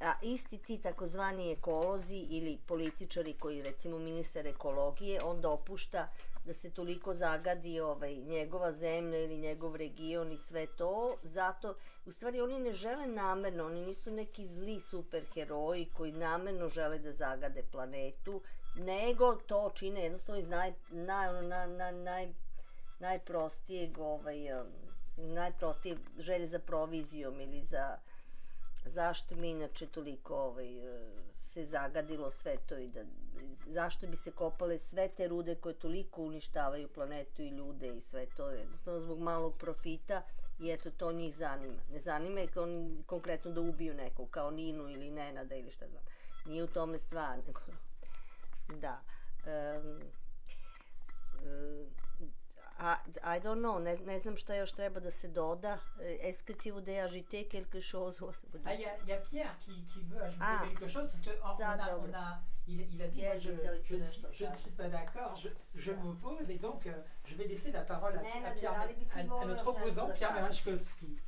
a isti ti takozvani ekolozi ili političari koji recimo ministar ekologije, on dopušta da se toliko zagadi ovaj, njegova zemlja ili njegov region i sve to, zato, u stvari oni ne žele namerno, oni nisu neki zli superheroji koji namerno žele da zagade planetu, nego to čine jednostavno iz naj, naj, ono, na, na, naj, najprostijeg ovaj, um, najprostije želje za provizijom ili za zašto mi inače toliko ovaj, se zagadilo sve to i da, zašto bi se kopale sve te rude koje toliko uništavaju planetu i ljude i sve to, jednostavno zbog malog profita i eto to njih zanima. Ne zanima ih on konkretno da ubiju nekog kao Ninu ili Nenada ili šta znam. Nije u tome stvar, nego da. Um, I, I don't know, ne, ne znam šta još treba da se doda. Eh, Est-ce que tu voudrais ajouter quelque chose Ah, il y, a- il y a Pierre qui, qui veut ajouter Ah, quelque chose, parce que, oh, ça, on a, on a- il, il a dit, Pierre, moi, je, je ne suis- ça. je ne suis pas d'accord, je, je m'oppose, et donc euh, je vais laisser la parole à, Pierre, à, à notre opposant, Pierre Merachkowski,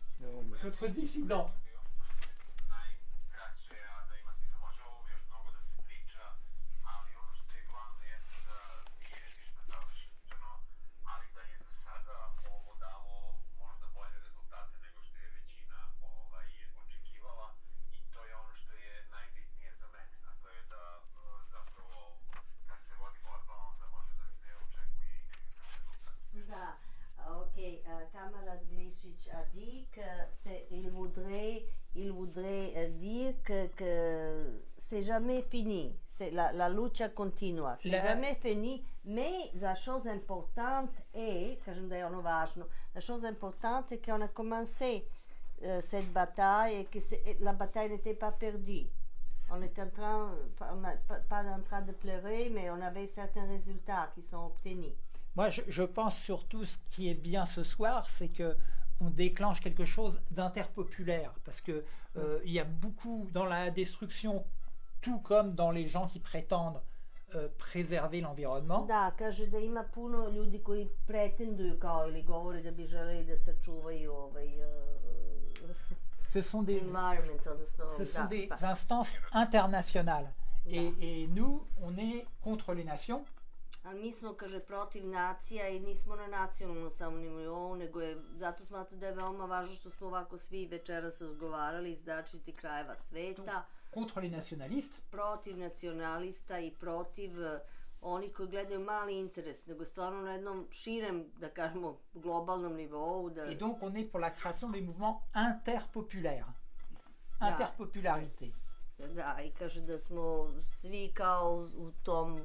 notre dissident. najkraće, a da ima smisla. Može o ovome još mnogo da se priča, ali ono što je glavno jeste da nije ništa završeno, ali da je za sada ovo dalo možda bolje rezultate nego što je većina ovaj, očekivala i to je ono što je najbitnije za mene, a to je da e, zapravo kad se vodi borba onda može da se očekuje i nekakav rezultat. Da, ok, euh, camarade Glišić a dit que c'est, il voudrait, il voudrait euh, dire que, que c'est jamais fini, c'est la, la lucha continua, c'est La- jamais fini, mais la chose importante est, la chose importante est qu'on a commencé euh, cette bataille et que la bataille n'était pas perdue. On était en train, pas- on n'a pas, pas en train de pleurer, mais on avait certains résultats qui sont obtenus. Moi, je, je pense surtout ce qui est bien ce soir, c'est que on déclenche quelque chose d'interpopulaire, parce que euh, il y a beaucoup dans la destruction, tout comme dans les gens qui prétendent euh, préserver l'environnement. Da, kaže da ima puno ljudi koji pretenduju kao ili govore da bi želeli da sačuvaju ovaj uh, Ce sont des, ce sont instances internationales. Et, et nous, on est contre les nations. Ali mi smo, kaže, protiv nacija i nismo na nacionalnom samo nivou, nego je, zato smatram da je veoma važno što smo ovako svi večeras razgovarali iz različitih krajeva sveta, contre les nationalistes. protiv nacionalista i protiv eh, onih koji gledaju mali interes, nego stvarno na jednom širem, da kažemo, globalnom nivou, da... Et donc, on est pour la création des mouvements interpopulaires. Da. Interpopularité. Da, i kaže da smo svi kao u tom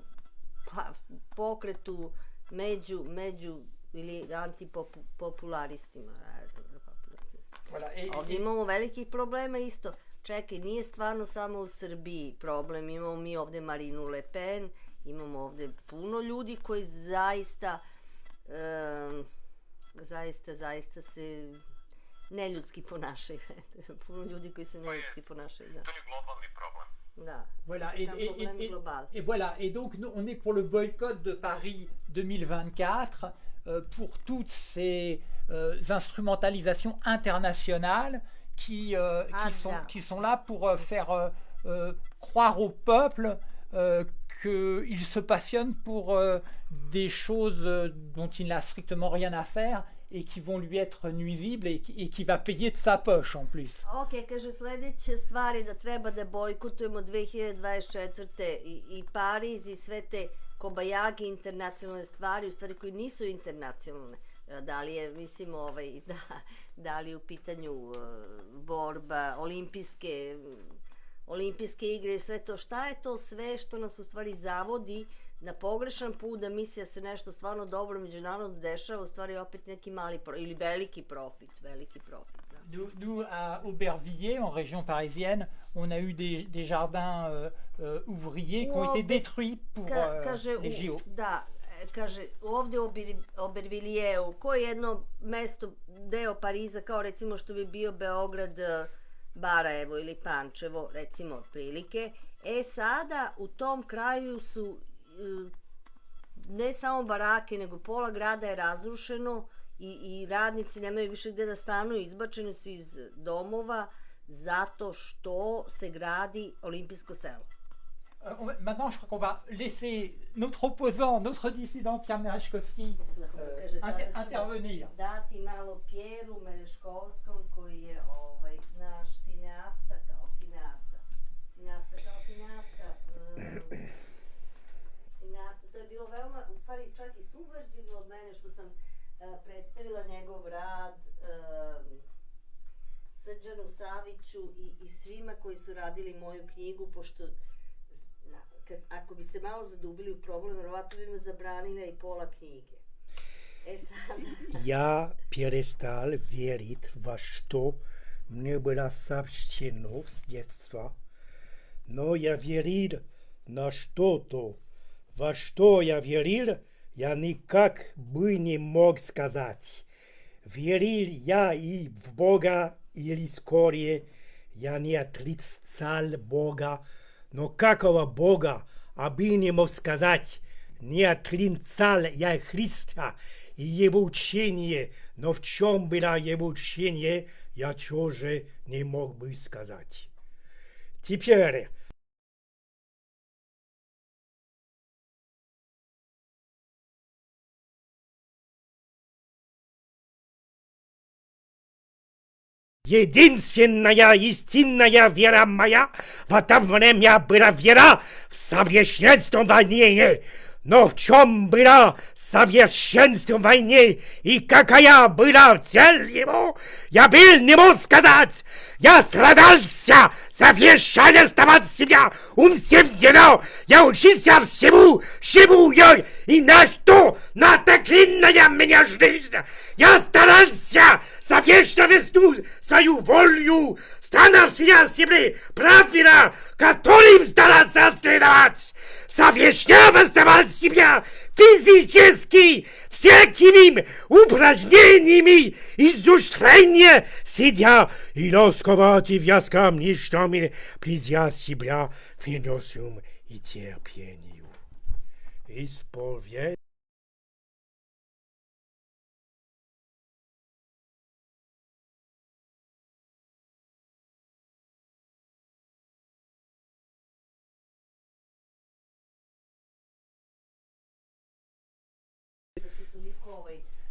pa, pokretu među, među ili antipopularistima. Ovdje et- imamo velikih problema isto. Čekaj, nije stvarno samo u Srbiji problem. Imamo mi ovdje Marinu Le Pen, imamo ovdje puno ljudi koji zaista, em, zaista, zaista se neljudski ponašaju. [LAUGHS] puno ljudi koji se neljudski ponašaju, da. To je globalni problem. Voilà, et, voilà, et donc nous, on est pour le boycott de Paris 2024, euh, pour toutes ces euh, instrumentalisations internationales qui, euh, Ah, sont, qui sont là pour faire croire au peuple qu'il se passionne pour des choses dont il n'a strictement rien à faire et qui vont lui être nuisibles et, qui- et qui va payer de sa poche en plus. Ok, kaže sledeća stvar je da treba da bojkotujemo 2024. i, i Pariz i sve te kobajagi internacionalne stvari, u stvari koje nisu internacionalne. E, Da li je, mislim, ovaj, [LAUGHS] da, da li je u pitanju e, borba, olimpijske, olimpijske igre sve to, šta je to sve što nas u stvari zavodi na pogrešan put da misli da se nešto stvarno dobro međunarodno dešava, u stvari opet neki mali pro, ili veliki profit, veliki profit. Da. Nous, nous, à Aubervilliers, en région parisienne, on a eu des, des jardins euh, euh, ouvriers qui ont été détruits pour Ka, euh, kaže, les JO. da, kaže, ovdje u Ober- koje je jedno mesto, deo Pariza, kao recimo što bi bio Beograd, e, Barajevo ili Pančevo, recimo otprilike, e sada u tom kraju su ne samo barake, nego pola grada je razrušeno i, i radnici nemaju više gde da stanuju, izbačeni su iz domova zato što se gradi olimpijsko selo. Euh, maintenant, je crois qu'on va laisser notre opposant, notre dissident Pierre Merechkovski euh, Kaže, sada inter- ću intervenir. Dati malo Pjeru Mereškovskom koji je ovaj, naš cineasta kao cineasta. Cineasta kao cineasta. Um, cineasta. To je bilo veoma, u stvari čak i subverzivno od mene što sam uh, predstavila njegov rad um, Srđanu Saviću i, i svima koji su radili moju knjigu, pošto zna, kad, ako bi se malo zadubili u problem, verovatno bi me zabranila i pola knjige. E sad, Я перестал верить во что мне было сообщено с детства, но я верил на что-то. Во что я верил, я никак бы не мог сказать. Верил я и в Бога, или скорее, я не отрицал Бога, но какого Бога, aby не мог сказать, не отрицал я Христа и его учение, но в чем было его учение, я тоже не мог бы сказать. Теперь Единственная истинная вера моя в это время была вера в совершенствование. Но в чем было совершенство войны и какая была цель его, я был не мог сказать. Я страдался совершенствовать себя умственно. Я учился всему, чему я и на что натоклинная меня жизнь. Я старался совершенствовать свою волю, становься себе правильно, которым старался следовать. Совершенствовать себя физически всякими упражнениями изучения сидя и ласковать и вязкам ништами, близя себя финансум и терпению. Исповедь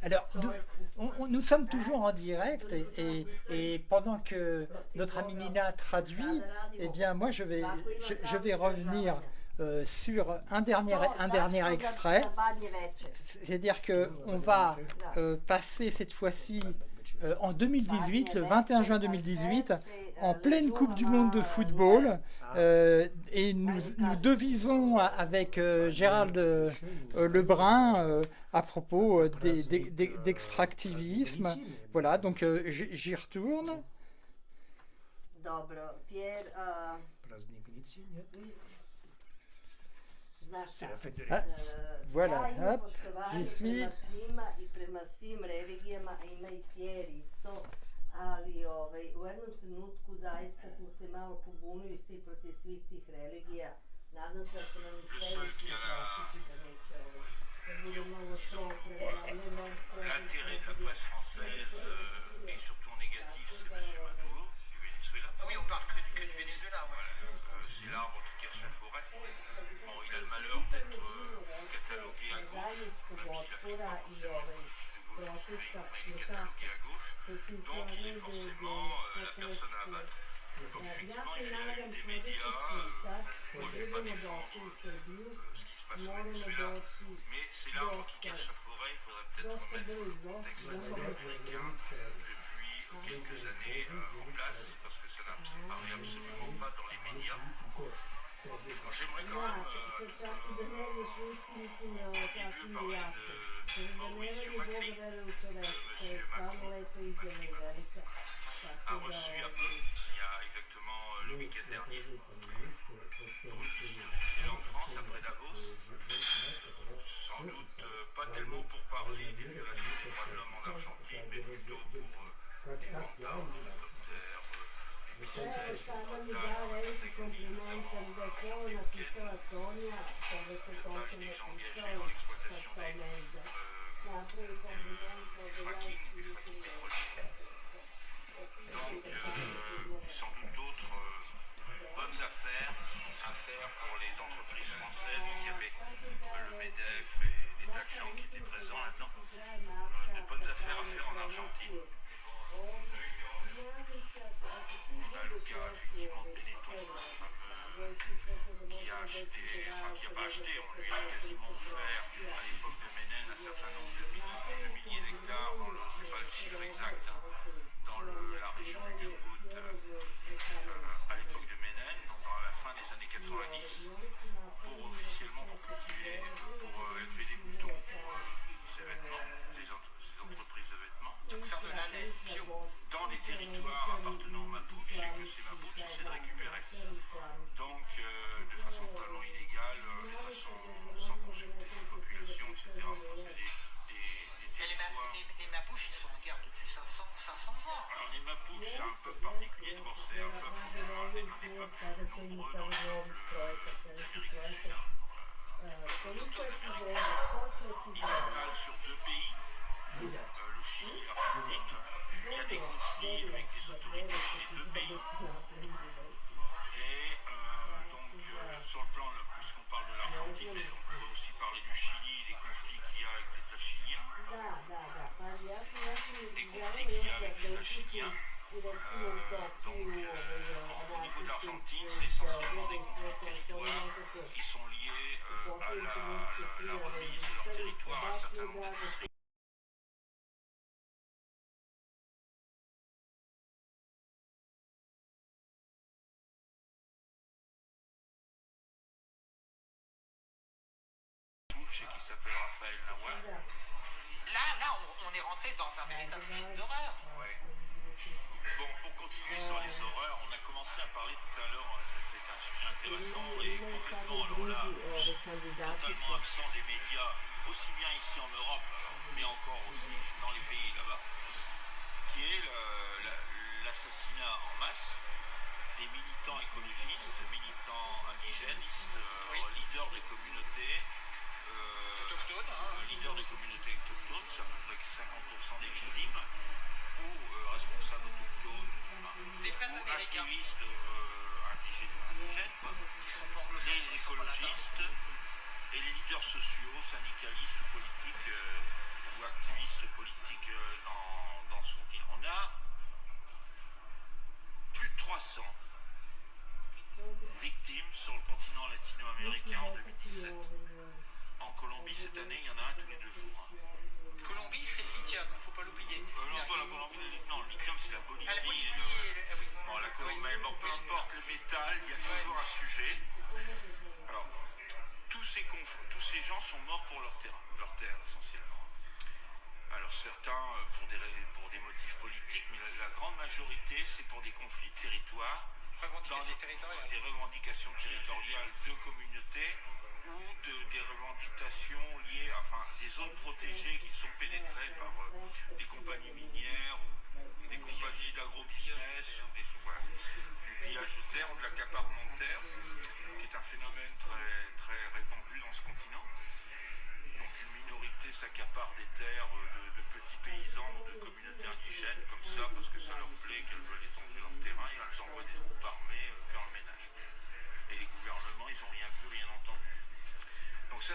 Alors, nous, sommes toujours en direct et, pendant que notre ami Nina traduit, eh bien moi je vais, revenir euh, sur un dernier, un dernier extrait. C'est-à-dire qu'on va euh, passer cette fois-ci euh, en 2018, le 21 juin 2018, en pleine Coupe du Monde de football. euh, et nous, nous devisons avec euh, Gérald euh, euh, Lebrun euh, à propos euh, d'extractivisme. Voilà, donc euh, j'y j'y retourne. C'est la fête de l'église. voilà, hop, j'y suis. ali ovaj, u jednom trenutku zaista smo se malo pobunili svi protiv svih tih religija. Nadam se da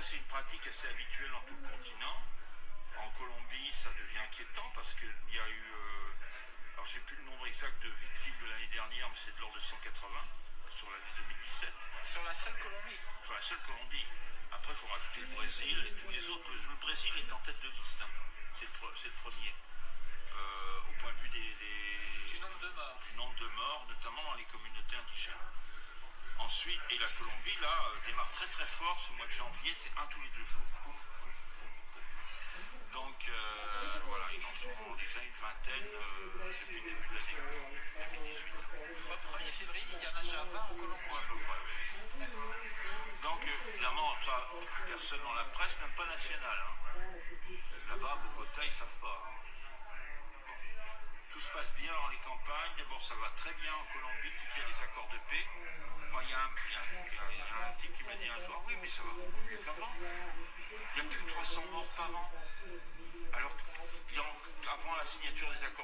c'est une pratique assez habituelle dans tout le continent. En Colombie, ça devient inquiétant parce qu'il y a eu, euh, alors je sais plus le nombre exact de victimes de l'année dernière, mais c'est de l'ordre de 180 sur l'année 2017. Sur la seule Colombie Sur la seule Colombie. Après, il faut rajouter le Brésil et tous les autres. Le Brésil est en tête de liste. hein. C'est le, pre- c'est le premier. Euh, au point de vue des, des- Du nombre de morts. du nombre de morts, Ensuite, et la Colombie, là, euh, démarre très très fort ce mois de janvier, c'est un tous les deux jours. Donc, euh, voilà, ils en sont déjà une vingtaine euh, depuis le début de l'année 2018. Au 1er février, il y en a déjà 20 en Colombie. Ouais. Donc, évidemment, ça, personne dans la presse, même pas nationale. hein. Là-bas, à Bogota, ils savent pas. hein. Bon. Tout se passe bien dans les campagnes. D'abord, ça va très bien en Colombie signature des accords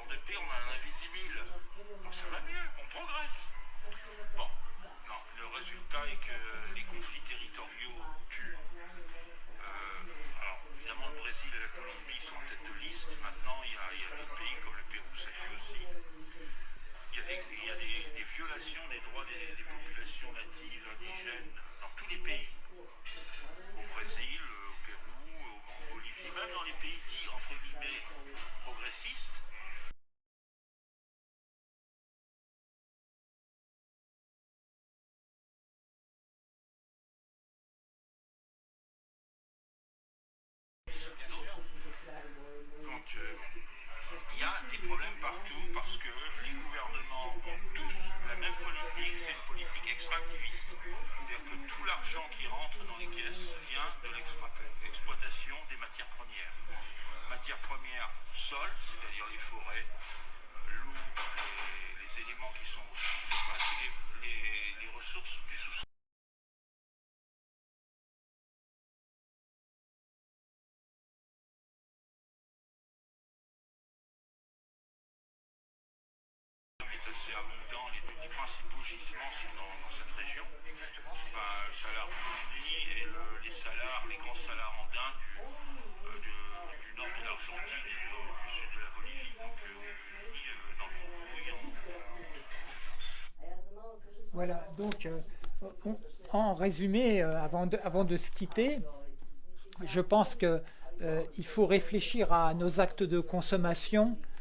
assez abondant. Les, les principaux gisements sont dans, dans cette région. Enfin, le salar et le- les salars, les grands salars andins du, euh, du nord de l'Argentine et du, du sud de la Bolivie. Donc, euh, euh, dans le Voilà, donc euh, on- en résumé, euh, avant de, avant de se quitter, je pense que euh, il faut réfléchir à nos actes de consommation euh,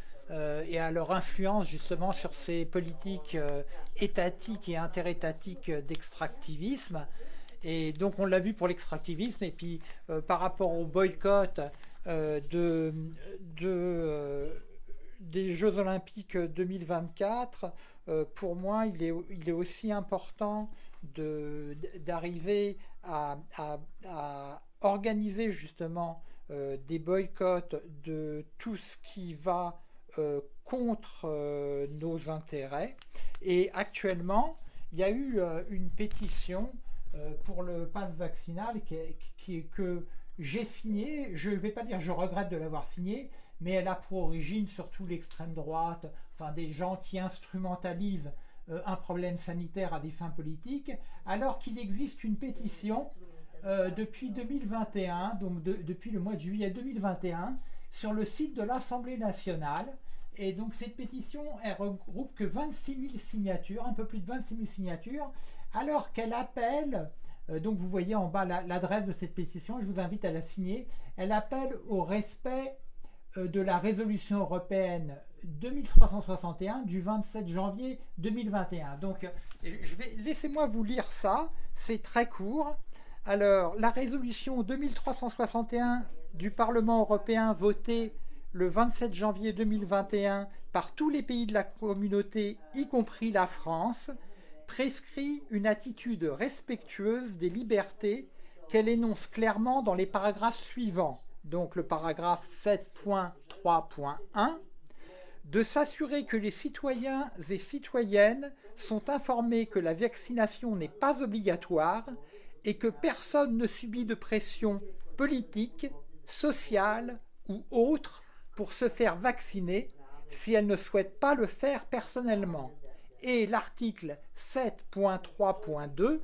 et à leur influence justement sur ces politiques euh, étatiques et interétatiques d'extractivisme. Et donc on l'a vu pour l'extractivisme, et puis euh, par rapport au boycott euh, de, de, euh, des Jeux olympiques 2024, euh, pour moi, il est, il est aussi important d'arriver à, à- organiser justement euh, des boycotts de tout ce qui va euh, contre euh, nos intérêts. Et actuellement, il y a eu euh, une pétition pour le pass vaccinal qui que j'ai signée. Je ne vais pas dire je regrette de l'avoir signée, mais elle a pour origine surtout l'extrême droite, enfin des gens qui instrumentalisent un problème sanitaire à des fins politiques, alors qu'il existe une pétition depuis 2021, donc de- depuis le mois de juillet 2021, sur le site de l'Assemblée nationale. Et donc cette pétition, elle regroupe que 26 000 signatures, un peu plus de 26 000 signatures, alors qu'elle appelle, euh, donc vous voyez en bas la- l'adresse de cette pétition, je vous invite à la signer, elle appelle au respect euh, de la résolution européenne 2361 du 27 janvier 2021. Donc, euh, je vais laissez-moi vous lire ça, c'est très court. Alors, la résolution 2361 du Parlement européen votée le 27 janvier 2021 par tous les pays de la communauté, y compris la France, prescrit une attitude respectueuse des libertés qu'elle énonce clairement dans les paragraphes suivants. Donc le paragraphe 7.3.1 de s'assurer que les citoyens et citoyennes sont informés que la vaccination n'est pas obligatoire et que personne ne subit de pression politique, sociale ou autre pour se faire vacciner si elle ne souhaite pas le faire personnellement. Et l'article 7.3.2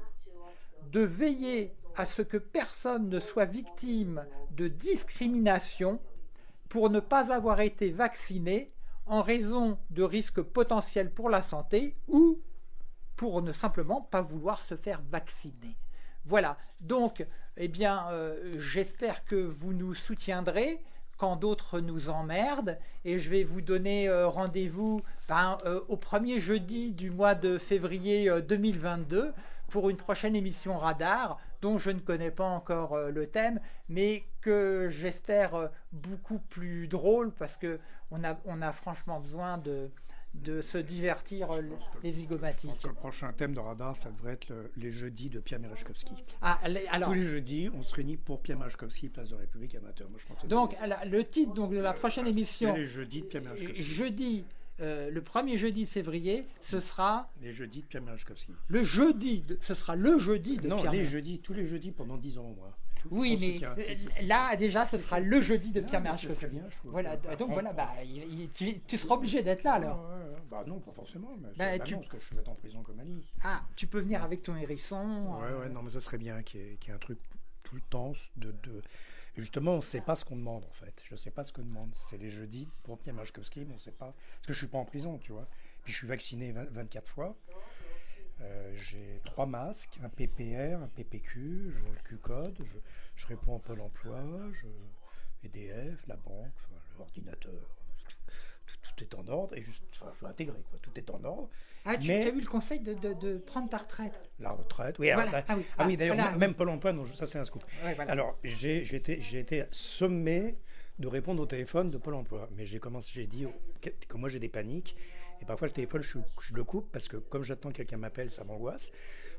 de veiller à ce que personne ne soit victime de discrimination pour ne pas avoir été vacciné en raison de risques potentiels pour la santé ou pour ne simplement pas vouloir se faire vacciner. Voilà, donc, eh bien, euh, j'espère que vous nous soutiendrez quand d'autres nous emmerdent, et je vais vous donner euh, rendez-vous ben, euh, au premier jeudi du mois de février 2022 pour une prochaine émission Radar, dont je ne connais pas encore le thème, mais que j'espère beaucoup plus drôle, parce qu'on a, on a franchement besoin de, de se divertir les zygomatiques. Je pense que le prochain thème de radar, ça devrait être le- les jeudis de Pierre Merechkovski. Ah, les- alors, Tous les jeudis, on se réunit pour Pierre Merechkovski, place de la République amateur. Moi, je pense donc la- le titre donc, de la prochaine c'est émission, les jeudis de Pierre jeudi, euh, le premier jeudi de février, ce sera Les jeudis de Pierre Merechkovski. le jeudi, de- ce sera le jeudi de Non, Pierre les jeudis, tous les jeudis pendant 10 ans, moi. Oui, mais euh, là déjà, ce sera le jeudi de Pierre trouve. Voilà, donc On- voilà, bah, il- il- tu, tu seras obligé d'être là alors. ouais, ouais. Bah non, pas forcément, mais Bah, tu- parce que je vais être en prison comme Ali. Ah, tu peux venir avec ton hérisson. Ouais, euh, ouais, non, mais ça serait bien qu'il y, ait- qu'il y ait un truc tout le temps de... de... Justement, on ne sait pas ce qu'on demande, en fait. Je ne sais pas ce qu'on demande. C'est les jeudis pour Pierre Merechkovski, mais on ne sait pas... Parce que je ne suis pas en prison, tu vois. Puis je suis vacciné 20 24 fois. Euh, j'ai trois masques, un PPR, un PPQ, je, le Q-code, je, je réponds au Pôle emploi, je, EDF, la banque, enfin, l'ordinateur. Tout, tout est en ordre et juste, enfin, je suis intégré, quoi. Tout est en ordre. Ah, tu Mais- as eu le conseil de, de- de prendre ta retraite? La retraite, oui. alors, Voilà. ça- Ah oui, ah oui, ah, d'ailleurs, voilà. même- Pôle emploi, non, ça c'est un scoop. Ouais, voilà. Alors, j'ai été, sommé de répondre au téléphone de Pôle emploi. Mais j'ai commencé, j'ai dit que moi j'ai des paniques. Et parfois le téléphone, je, le coupe parce que comme j'attends que quelqu'un m'appelle, ça m'angoisse.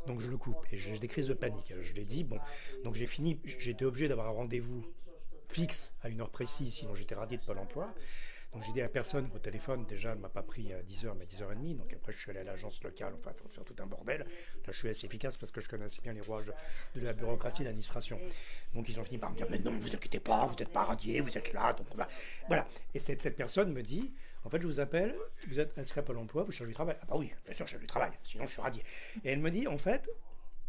Donc je le coupe. Et j'ai des crises de panique. Je l'ai dit, bon. Donc j'ai fini, j'étais obligé d'avoir un rendez-vous fixe à une heure précise, sinon j'étais radié de Pôle emploi. Donc j'ai dit à la personne qu'au téléphone, déjà, elle m'a pas pris à 10h, mais à 10h30. Donc après, je suis allé à l'agence locale, enfin, il faut faire tout un bordel. Là, je suis assez efficace parce que je connais assez bien les rouages de, la bureaucratie de l'administration. Donc ils ont fini par me dire, mais non, vous inquiétez pas, vous n'êtes pas radié, vous êtes là, donc. Voilà. Et cette, cette personne me dit, en fait, je vous appelle, vous êtes inscrit à Pôle emploi, vous cherchez du travail. Ah bah oui, bien sûr, je cherche du travail, sinon je suis radié. Et elle me dit, en fait,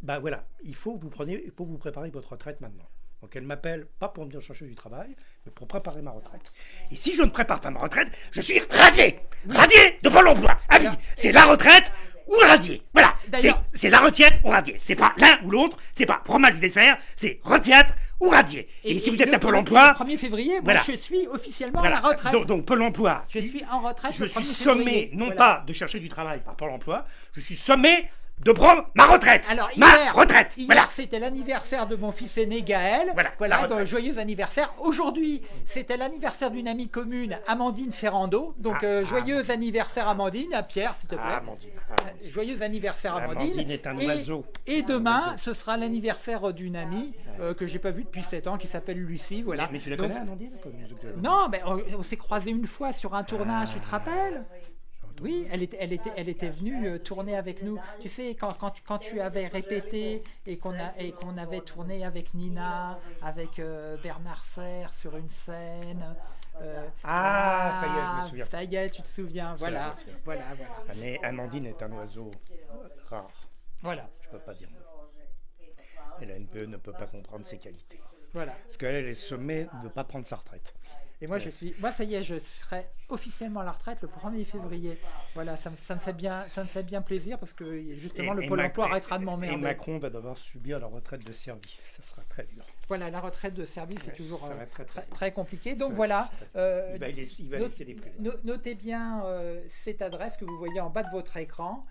bah voilà, il faut que vous preniez, que vous prépariez votre retraite maintenant. Donc elle m'appelle pas pour me dire chercher du travail, mais pour préparer ma retraite. Et si je ne prépare pas ma retraite, je suis radié Radié de Pôle emploi Avis C'est la retraite ou radié Voilà C'est la retraite ou radié. C'est pas l'un ou l'autre, c'est pas fromage dessert, c'est retraite ou radié. Et, si vous êtes à Pôle emploi, Le 1er février, moi, je suis officiellement voilà. à la retraite. Donc, donc Pôle emploi, je suis en retraite je suis 1er sommé, non Voilà. pas de chercher du travail par Pôle emploi, je suis sommé de prendre ma retraite. Alors, ma hier, retraite. hier, voilà. c'était l'anniversaire de mon fils aîné Gaël. Voilà, la donc joyeux anniversaire. Aujourd'hui, c'était l'anniversaire d'une amie commune, Amandine Ferrando. Donc, Ah, euh, ah. joyeux anniversaire Amandine, à Pierre, s'il te plaît. Ah, Amandine. Euh, Joyeux anniversaire Amandine. Amandine est un Et- oiseau. Et, demain, oiseau. ce sera l'anniversaire d'une amie euh, que j'ai pas vue depuis 7 ans, qui s'appelle Lucie. Voilà. Mais tu la Donc- connais, Amandine Non, mais on, on s'est croisés une fois sur un tournage, tu te Ah. rappelles? Oui, elle était, elle était, elle était venue euh, tourner avec nous. Tu sais, quand, quand, tu- quand tu avais répété et qu'on qu'on avait tourné avec Nina, avec euh, Bernard Serre sur une scène. euh, Ah, ça y est, je me souviens. Ça y est, tu te souviens. Voilà, voilà, voilà. Ah, Mais Amandine est un oiseau rare. Voilà, Je peux pas dire mieux. Et la NPE ne peut pas comprendre ses qualités. voilà. Parce qu'elle, elle est sommée de ne pas prendre sa retraite. Et moi, je suis, moi, ça y est, je serai officiellement à la retraite le 1er février. Voilà, ça, me- ça me fait bien, ça me fait bien plaisir parce que justement Et- le et Pôle Mac- emploi arrêtera de Et m'emmerder. Macron va devoir subir la retraite de service. Ça sera très dur. Voilà, la retraite de service c'est Ouais, toujours euh, très, très, très très compliqué. Donc Ouais, voilà, euh, Il va laisser, il va des no- notez bien euh, cette adresse que vous voyez en bas de votre écran.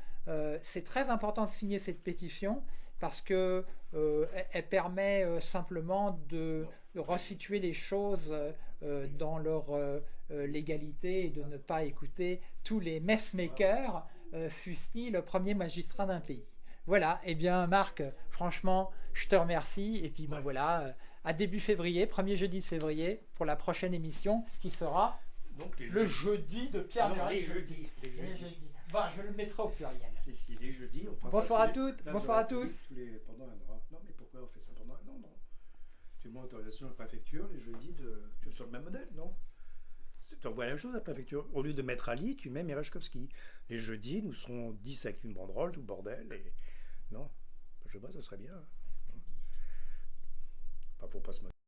C'est très important de signer cette pétition parce que euh, elle, permet simplement de, de resituer les choses euh, euh, dans leur euh, légalité et de ne pas écouter tous les messmakers, fussent-ils le premier magistrat d'un pays. Voilà, et bien Marc, franchement, je te remercie. Et puis ben voilà, à début février, premier jeudi de février, pour la prochaine émission qui sera Donc les le jeudi de Pierre Non, Murray. les jeudis. Les Les jeudis. jeudis. Bon, je le mettrai au pluriel. Si, si, les jeudis. on Bonsoir à toutes, bonsoir à tous. République, tous les- pendant un mois. Non, mais pourquoi on fait ça Tu à la préfecture les jeudis de. Sur le même modèle, non? Tu envoies la même chose à la préfecture. Au lieu de mettre Ali, tu mets Merechkovski. Les jeudis, nous serons 10 avec une banderole, tout bordel. Et... Non Je sais pas, ça serait bien. Pas pour pas se moquer.